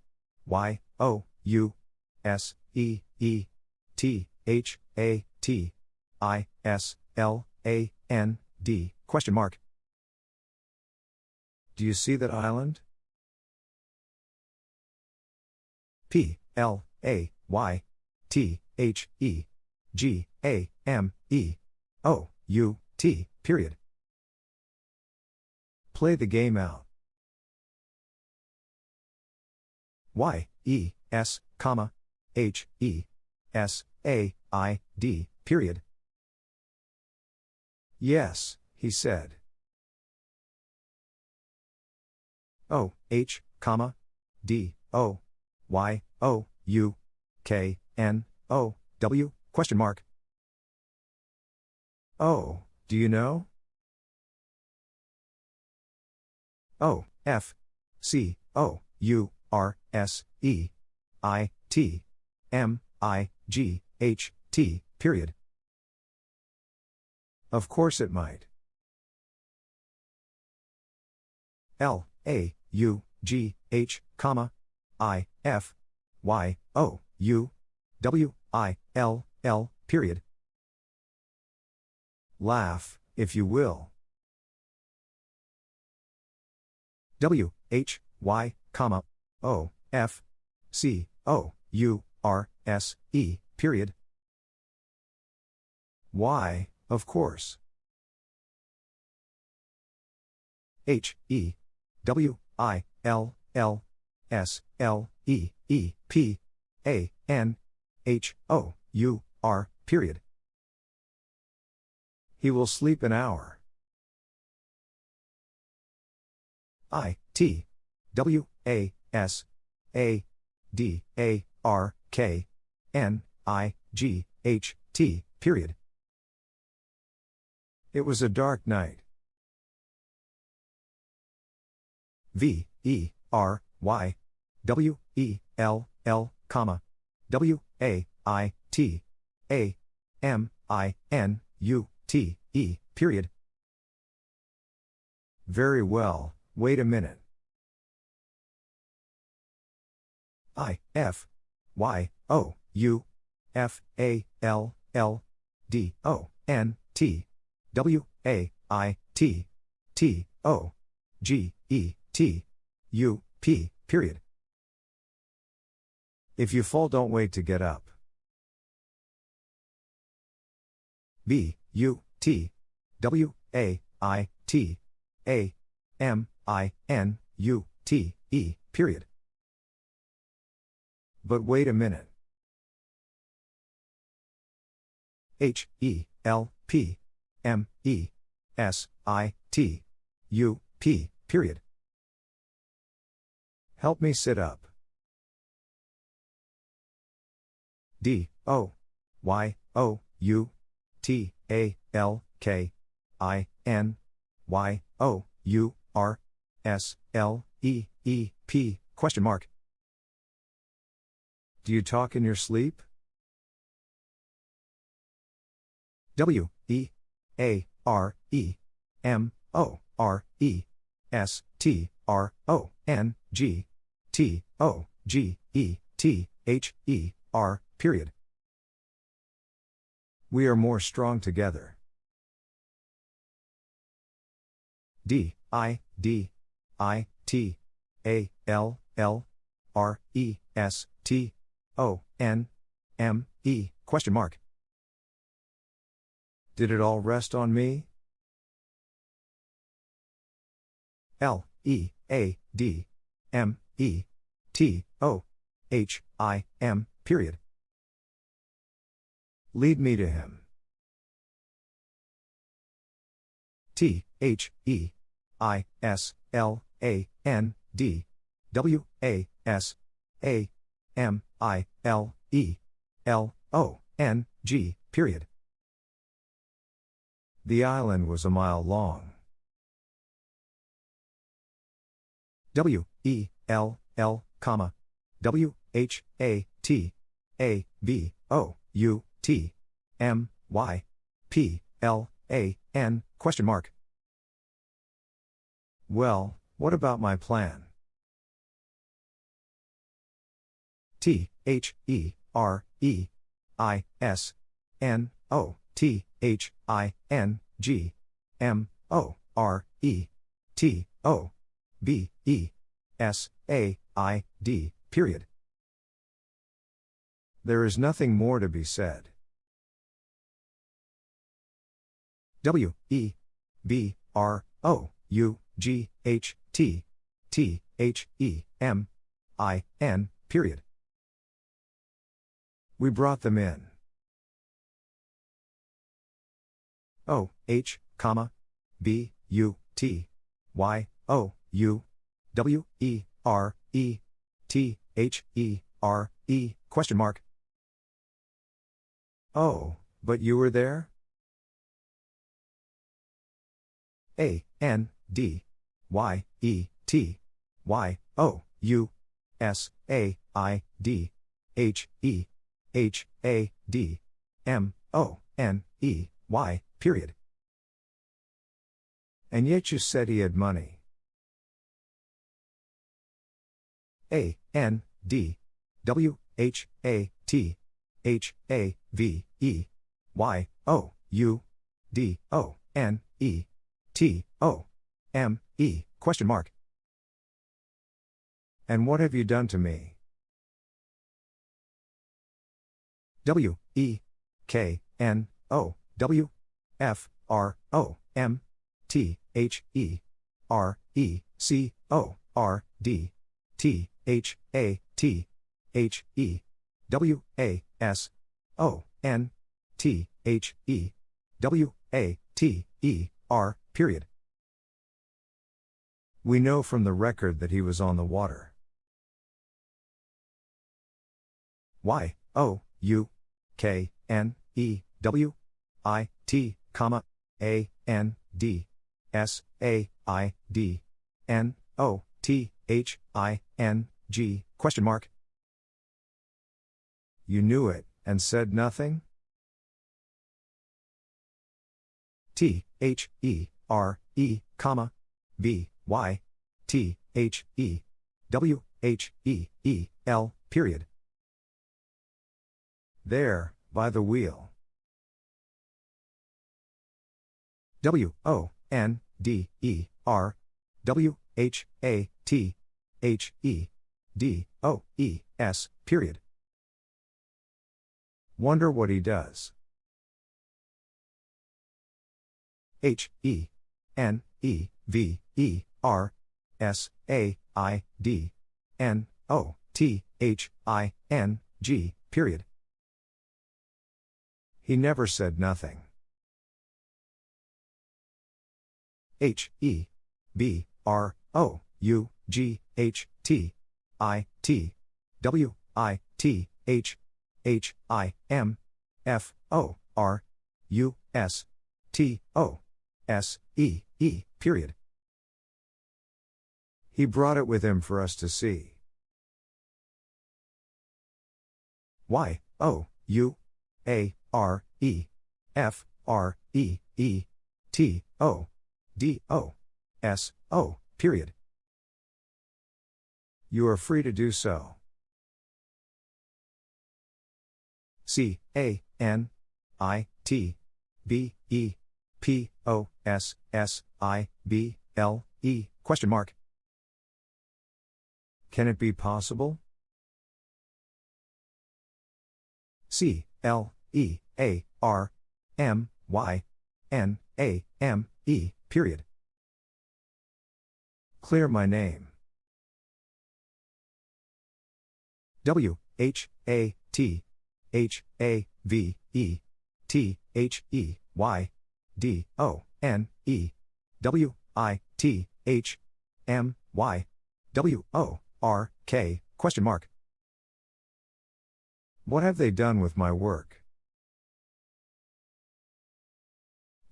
Y, O, U, S, E, E, T, H, A, T, I, S, L, A, N, D, question mark. Do you see that island? P, L, A, Y, T, H, E, G, A, M, E, O, U, T, period. Play the game out. Y, E, S, comma, H, E, S, A, I, D, period. Yes, he said. O, H, comma, D, O, Y, O, U, K, N, O, W, question mark. Oh, do you know? O, F, C, O, U, R, S, E, I, T, M, I, G, H, T, period. Of course it might. L, A, U, G, H, comma, I, F, Y, O, U, W, I, L, L, period. Laugh, if you will. W, H, Y, comma, O, F, C, O, U, R, S, E, period. Y, of course. H, E, W, I, L, L, S, L, E, E, P, A, N, H, O, U, R, period. He will sleep an hour. I, T, W, A, S, A, D, A, R, K, N, I, G, H, T, period. It was a dark night. V, E, R, Y, W, E, L, L, comma, W, A, I, T, A, M, I, N, U, T, E, period. Very well, wait a minute. I, F, Y, O, U, F, A, L, L, D, O, N, T, W, A, I, T, T, O, G, E, T, U, P, period. If you fall, don't wait to get up. B, U, T, W, A, I, T, A, M, I, N, U, T, E, period. But wait a minute. H, E, L, P, M, E, S, I, T, U, P, period. Help me sit up. D, O, Y, O, U, T, A, L, K, I, N, Y, O, U, R, S, L, E, E, P, question mark. Do you talk in your sleep? W, E, A, R, E, M, O, R, E, S, T, R, O, N, G, T, O, G, E, T, H, E, R, period. We are more strong together. D, I, D, I, T, A, L, L, R, E, S, T, O, N, M, E, question mark. Did it all rest on me? L, E, A, D, M, E, T, O, H, I, M, period. Lead me to him. T, H, E, I, S, L, A, N, D, W, A, S, A, M, I, L, E, L, O, N, G, period. The island was a mile long. W, E, L, L, comma, W, H, A, T, A, B, O, U, T, M, Y, P, L, A, N, question mark. Well, what about my plan? T, H, E, R, E, I, S, N, O, T, H, I, N, G, M, O, R, E, T, O, B, E, S, A, I, D, period. There is nothing more to be said. W, E, B, R, O, U, G, H, T, T, H, E, M, I, N, period. We brought them in. O, H, comma, B, U, T, Y, O, U, W, E, R, E, T, H, E, R, E, question mark. Oh, but you were there? A, N, D, Y, E, T, Y, O, U, S, A, I, D, H, E, H, A, D, M, O, N, E, Y, period. And yet you said he had money. A, N, D, W, H, A, T, H, A, V, E, Y, O, U, D, O, N, E, T, O, M, E, question mark. And what have you done to me? W, E, K, N, O, W, F, R, O, M, T, H, E, R, E, C, O, R, D, T, H, A, T, H, E, W, A, S, O, N, T, H, E, W, A, T, E, R, period. We know from the record that he was on the water. Y, O, U, K, N, E, W, I, T, comma, A, N, D, S, A, I, D, N, O, T, H, I, N, G, question mark. You knew it, and said nothing? T, H, E, R, E, comma, B, Y, T, H, E, W, H, E, E, L, period. There, by the wheel. W, O, N, D, E, R, W, H, A, T, H, E, D, O, E, S, period. Wonder what he does. H, E, N, E, V, E, R, S, A, I, D, N, O, T, H, I, N, G, period. He never said nothing. H, E, B, R, O, U, G, H, T, I, T, W, I, T, H, H, I, M, F, O, R, U, S, T, O, S, E, E, period. He brought it with him for us to see. Y, O, U, A, R, E, F, R, E, E, T, O, D, O, S, O, period. You are free to do so. C, A, N, I, T, B, E, P, O, S, S, I, B, L, E, question mark. Can it be possible? C, L, E, A, R, M, Y, N, A, M, E, period. Clear my name. W, H, A, T, H, A, V, E, T, H, E, Y, D, O, N, E, W, I, T, H, M, Y, W, O, R, K, question mark. What have they done with my work?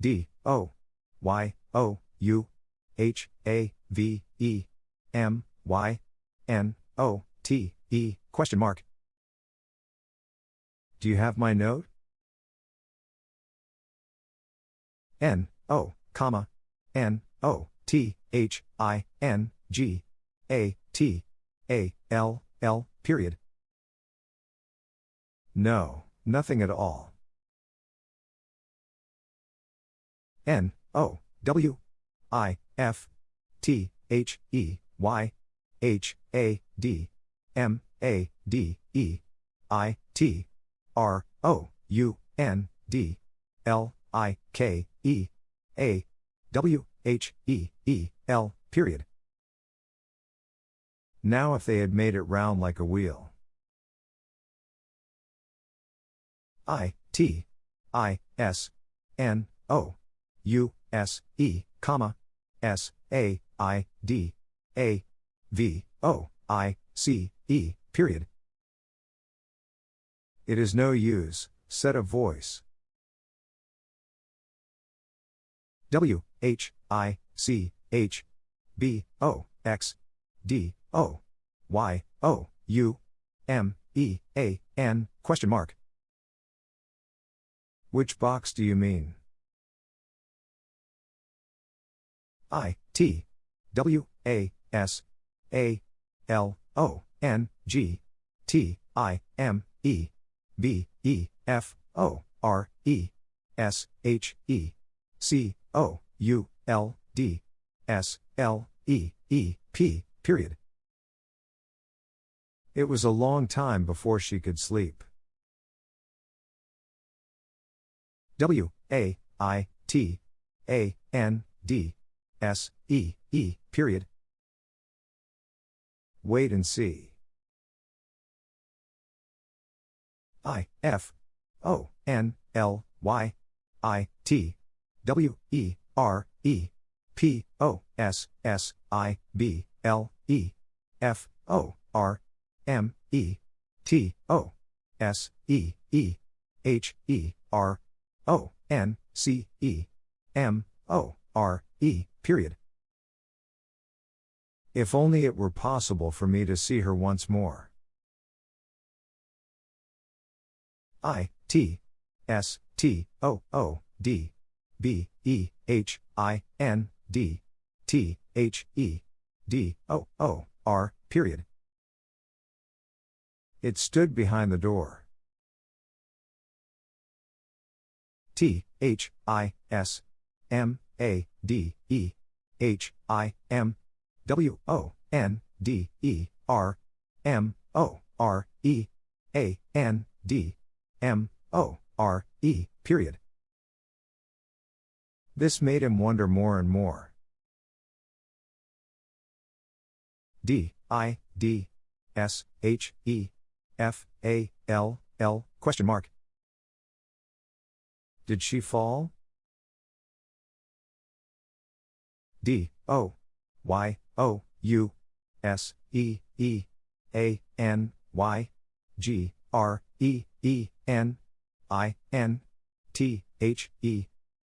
D, O, Y, O, U, H, A, V, E, M, Y, N, O, T, E, question mark. Do you have my note? N, O, comma, N, O, T, H, I, N, G, A, T, A, L, L, period. No, nothing at all. N, O, W, I, F, T, H, E, Y, H, A, D, M, A, D, E, I, T, R, O, U, N, D, L, I, K, E, A, W, H, E, E, L, period. Now if they had made it round like a wheel. I, T, I, S, N, O, U, S, E, comma, S, A, I, D, A, V, O, I, C, E, period. It is no use, said a voice. W, H, I, C, H, B, O, X, D, O, Y, O, U, M, E, A, N, question mark. Which box do you mean? I, T, W, A, S, A, L, O, N, G, T, I, M, E, B, E, F, O, R, E, S, H, E, C, O, U, L, D, S, L, E, E, P, period. It was a long time before she could sleep. W, A, I, T, A, N, D, S, E, E, period. Wait and see. I, F, O, N, L, Y, I, T, W, E, R, E, P, O, S, S, I, B, L, E, F, O, R, M, E, T, O, S, E, E, H, E, R, O, N, C, E, M, O, R, E, period. If only it were possible for me to see her once more. I, T, S, T, O, O, D, B, E, H, I, N, D, T, H, E, D, O, O, R, period. It stood behind the door. T, H, I, S, M, A, D, E, H, I, M, W, O, N, D, E, R, M, O, R, E, A, N, D, M, O, R, E, period. This made him wonder more and more. D, I, D, S, H, E, F, A, L, L, question mark. Did she fall? D, O, Y, O, U, S, E, E, A, N, Y, G, R, E, E, N, I, N, T, H, E,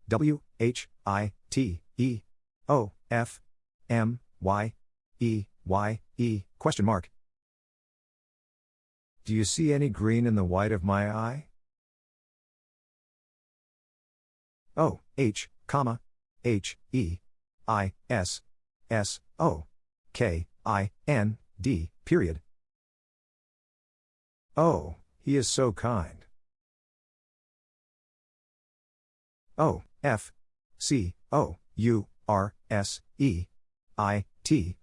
W, H, I, T, E, O, F, M, Y, E, Y, E, question mark. Do you see any green in the white of my eye? O, H, comma, H, E, I, S, S, O, K, I, N, D, period. Oh, he is so kind. O, F, C, O, U, R, S, E, I, T,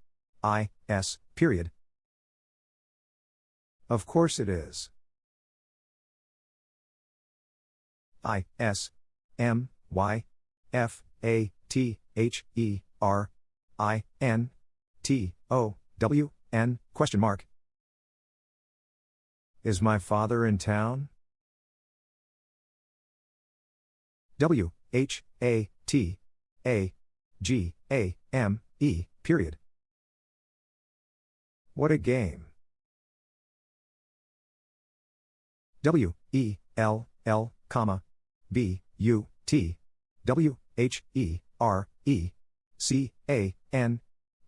I, S, period. Of course it is. I, S, M, Y, F, A, T, H, E, R, I, N, T, O, W, N, question mark. Is my father in town? W, H, A, T, A, G, A, M, E, period. What a game. W, E, L, L, comma, B, U, T, W, H, E, R, E, C, A, N,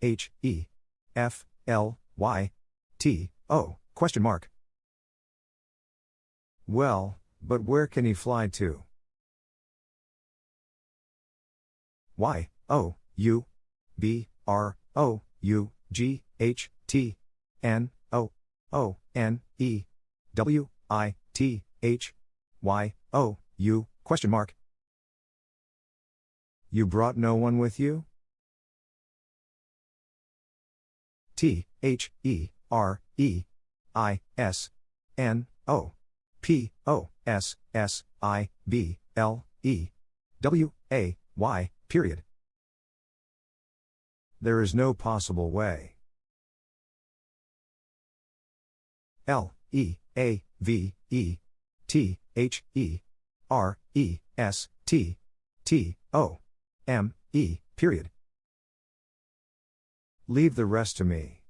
H, E, F, L, Y, T, O, question mark. Well, but where can he fly to? Y, O, U, B, R, O, U, G, H, T, N, O, O, N, E, W, I, T, H, Y, O, U, question mark. You brought no one with you? T, H, E, R, E, I, S, N, O, P, O, S, S, I, B, L, E, W, A, Y, period. There is no possible way. L, E, A, V, E, T, H, E, R, E, S, T, T, O, M, E, period. Leave the rest to me.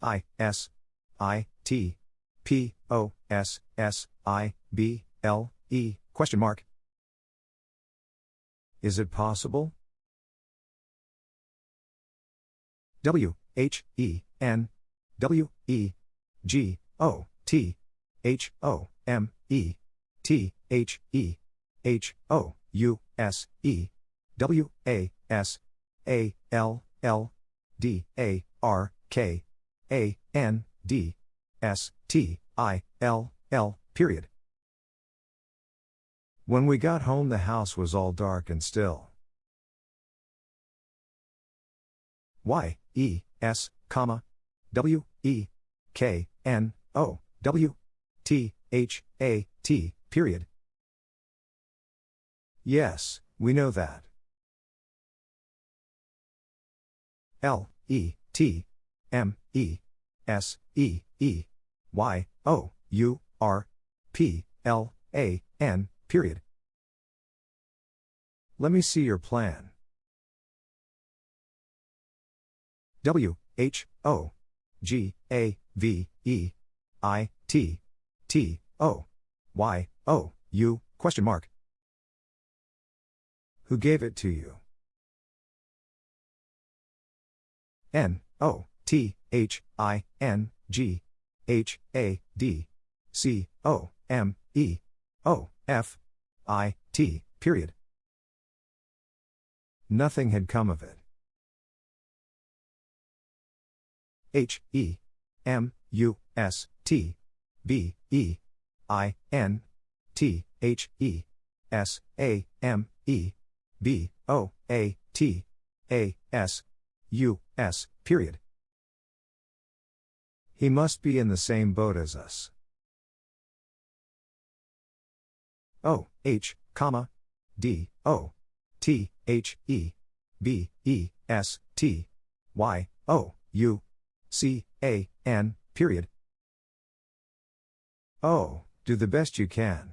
I, S, I, T, P, O, S, S, I, B, L, E, question mark. Is it possible? W, H, E, N, W, E, G, O, T, H, O, M, E, T, H, E, H, O, U, S, E, W, A, S, A, L, L, D, A, R, K, A, N, D, S, T, I, L, L, period. When we got home, the house was all dark and still. Y, E, S, comma, W, E, K, N, O, W, T, H, A, T, period. Yes, we know that. L, E, T, M, E, S, E, E, Y, O, U, R, P, L, A, N, period. Let me see your plan. W, H, O, G, A, V, E, I, T, T, O, Y, O, U, question mark. Who gave it to you? N, O, T, H, I, N, G, H, A, D, C, O, M, E, O, F, I, T, period. Nothing had come of it. H, E, M, U, S, T, B, E, I, N, T, H, E, S, A, M, E, B, O, A, T, A, S, U, S, period. He must be in the same boat as us. O, H, comma, D, O, T, H, E, B, E, S, T, Y, O, U, C, A, N, period. Oh, do the best you can.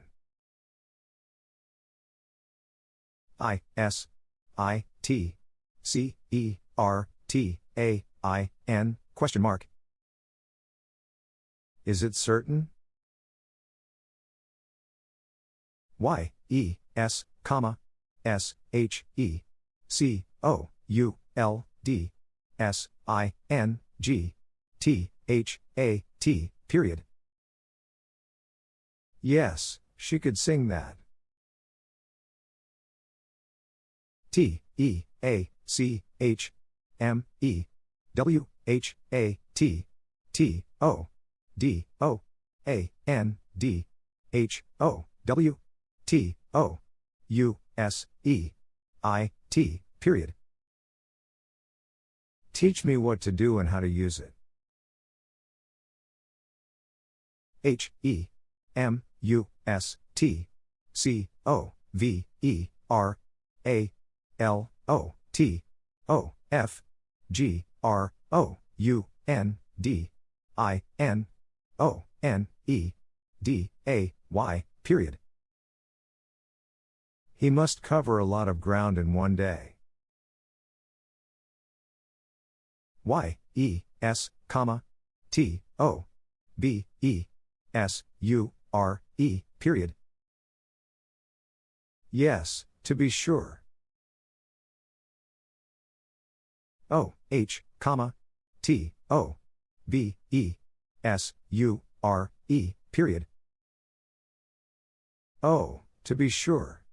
I, S, I, T, C, E, R, T, A, I, N, question mark. Is it certain? Y, E, S, comma, S, H, E, C, O, U, L, D, S, I, N, G, T, H, A, T, period. Yes, she could sing that. T, E, A, C, H, M, E, W, H, A, T, T, O, D, O, A, N, D, H, O, W, T, O, U, S, E, I, T, period. Teach me what to do and how to use it. H, E, M, U, S, T, C, O, V, E, R, A, L, O, T, O, F, G, R, O, U, N, D, I, N, O, N, E, D, A, Y, period. He must cover a lot of ground in one day. Y, E, S, comma, T, O, B, E, S, U, R, E, period. Yes, to be sure. O, H, comma, T, O, B, E, S, U, R, E, period. Oh, to be sure.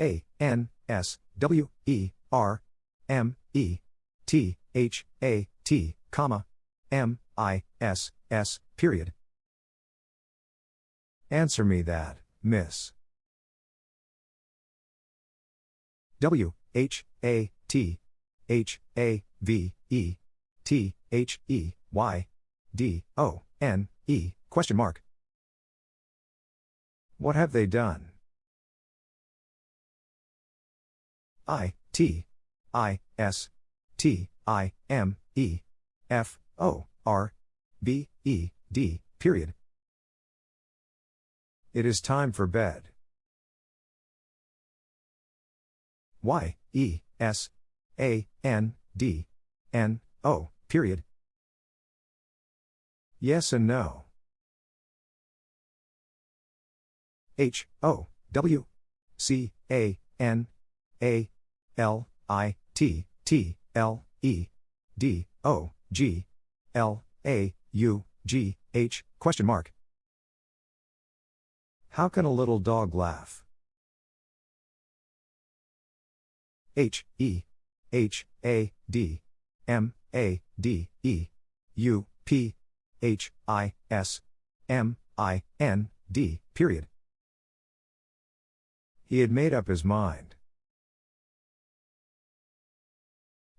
A, N, S, W, E, R, M, E, T, H, A, T, comma, M, I, S, S, period. Answer me that, miss. W, H, A, T, H, A, V, E, T, H, E, Y, D, O, N, E, question mark. What have they done? I, T, I, S, T, I, M, E, F, O, R, B, E, D, period. It is time for bed. Y, E, S, A, N, D, N, O, period. Yes and no. H, O, W, C, A, N, A, L, I, T, T, L, E, D, O, G, L, A, U, G, H, question mark. How can a little dog laugh? H, E, H, A, D, M, A, D, E, U, P, H, I, S, M, I, N, D, period. He had made up his mind.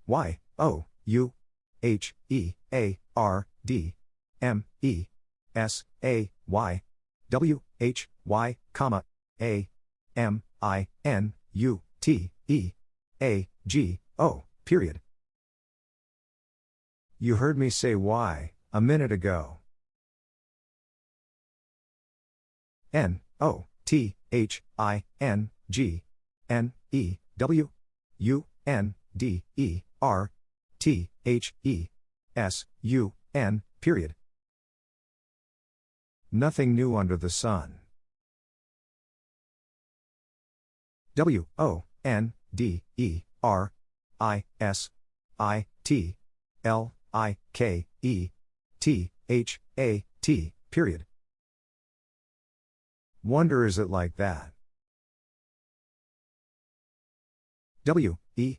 Y, O, U, H, E, A, R, D, M, E, S, A, Y, W, H, why, comma, A, M, I, N, U, T, E, A, G, O, period. You heard me say Y, a minute ago. N, O, T, H, I, N, G, N, E, W, U, N, D, E, R, T, H, E, S, U, N, period. Nothing new under the sun. W, O, N, D, E, R, I, S, I, T, L, I, K, E, T, H, A, T, period. Wonder is it like that? W, E,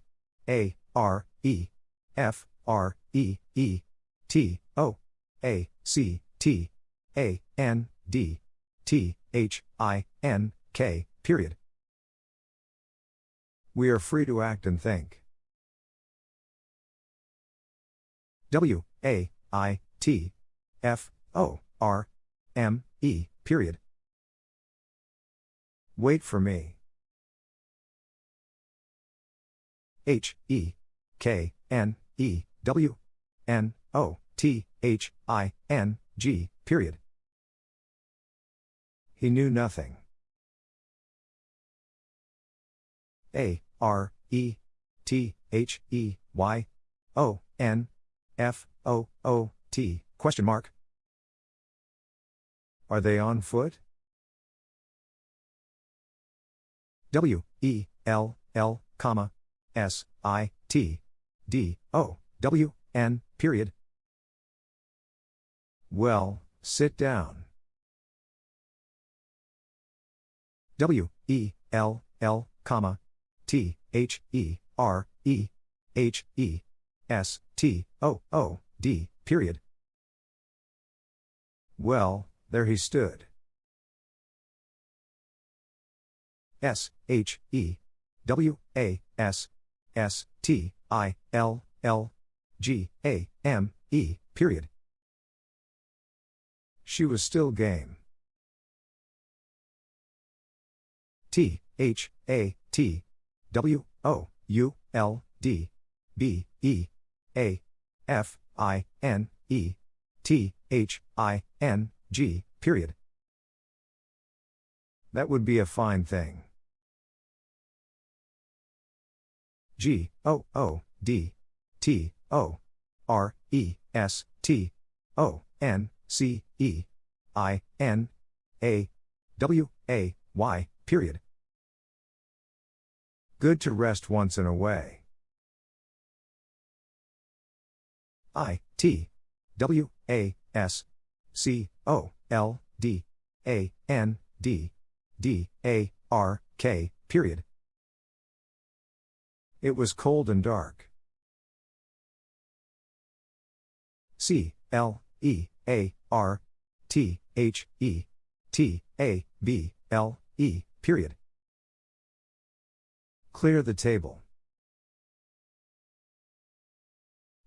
A, R, E, F, R, E, E, T, O, A, C, T, A, N, D, T, H, I, N, K, period. We are free to act and think. W, A, I, T, F, O, R, M, E, period. Wait for me. H, E, K, N, E, W, N, O, T, H, I, N, G, period. He knew nothing. A, R, E, T, H, E, Y, O, N, F, O, O, T, question mark. Are they on foot? W, E, L, L, comma, S, I, T, D, O, W, N, period. Well, sit down. W, E, L, L, comma, T, H, E, R, E, H, E, S, T, O, O, D, period. Well, there he stood. S, H, E, W, A, S, S, T, I, L, L, G, A, M, E, period. She was still game. T, H, A, T, W, O, U, L, D, B, E, A, F, I, N, E, T, H, I, N, G, period. That would be a fine thing. G, O, O, D, T, O, R, E, S, T, O, N, C, E, I, N, A, W, A, Y, period. Good to rest once in a way. I, T, W, A, S, C, O, L, D, A, N, D, D, A, R, K, period. It was cold and dark. C, L, E, A, R, T, H, E, T, A, B, L, E, period. Clear the table.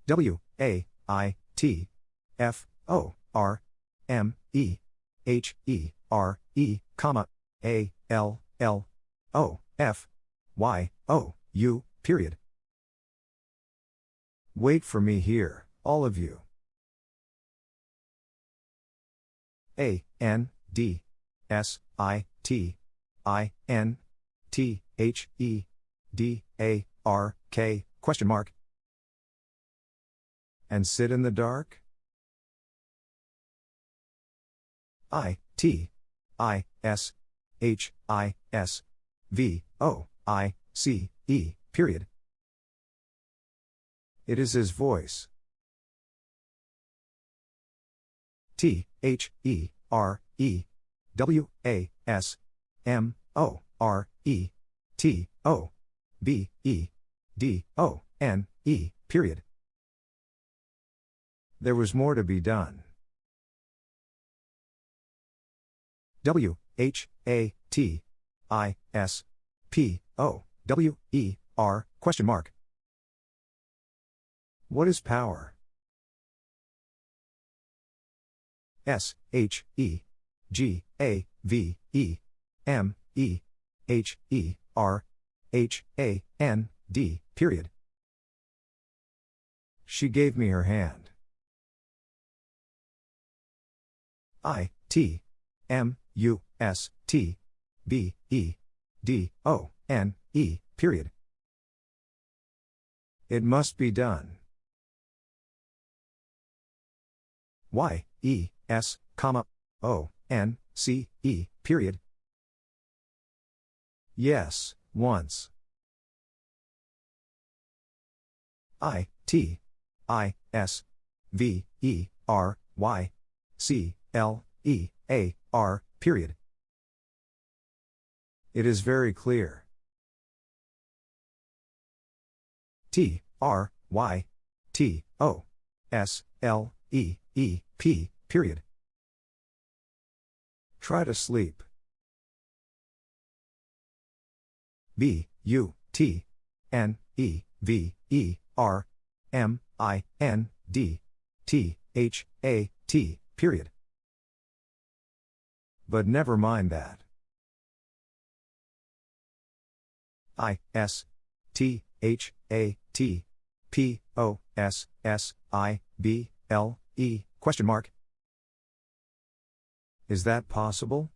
W, A, I, T, F, O, R, M, E, H, E, R, E, comma, A, L, L, O, F, Y, O, U, period. Wait for me here, all of you. A, N, D, S I T I N T H E D A R K question mark. And sit in the dark? I T I S H I S V O I C E period. It is his voice T H E R E W A S M O R E T O B E D O N E period. There was more to be done. W H A T I S P O W E R question mark. What is power? S H E G A V E M E H E R H A N D period. She gave me her hand. I T M U S T B E D O N E period. It must be done. Y E S, comma, O, N, C, E, period. Yes, once. I, T, I, S, V, E, R, Y, C, L, E, A, R, period. It is very clear. T, R, Y, T, O, S, L, E, E, P, Period. Try to sleep. B, U, T, N, E, V, E, R, M, I, N, D, T, H, A, T, period. But never mind that. I, S, T, H, A, T, P, O, S, S, I, B, L, E, question mark. Is that possible?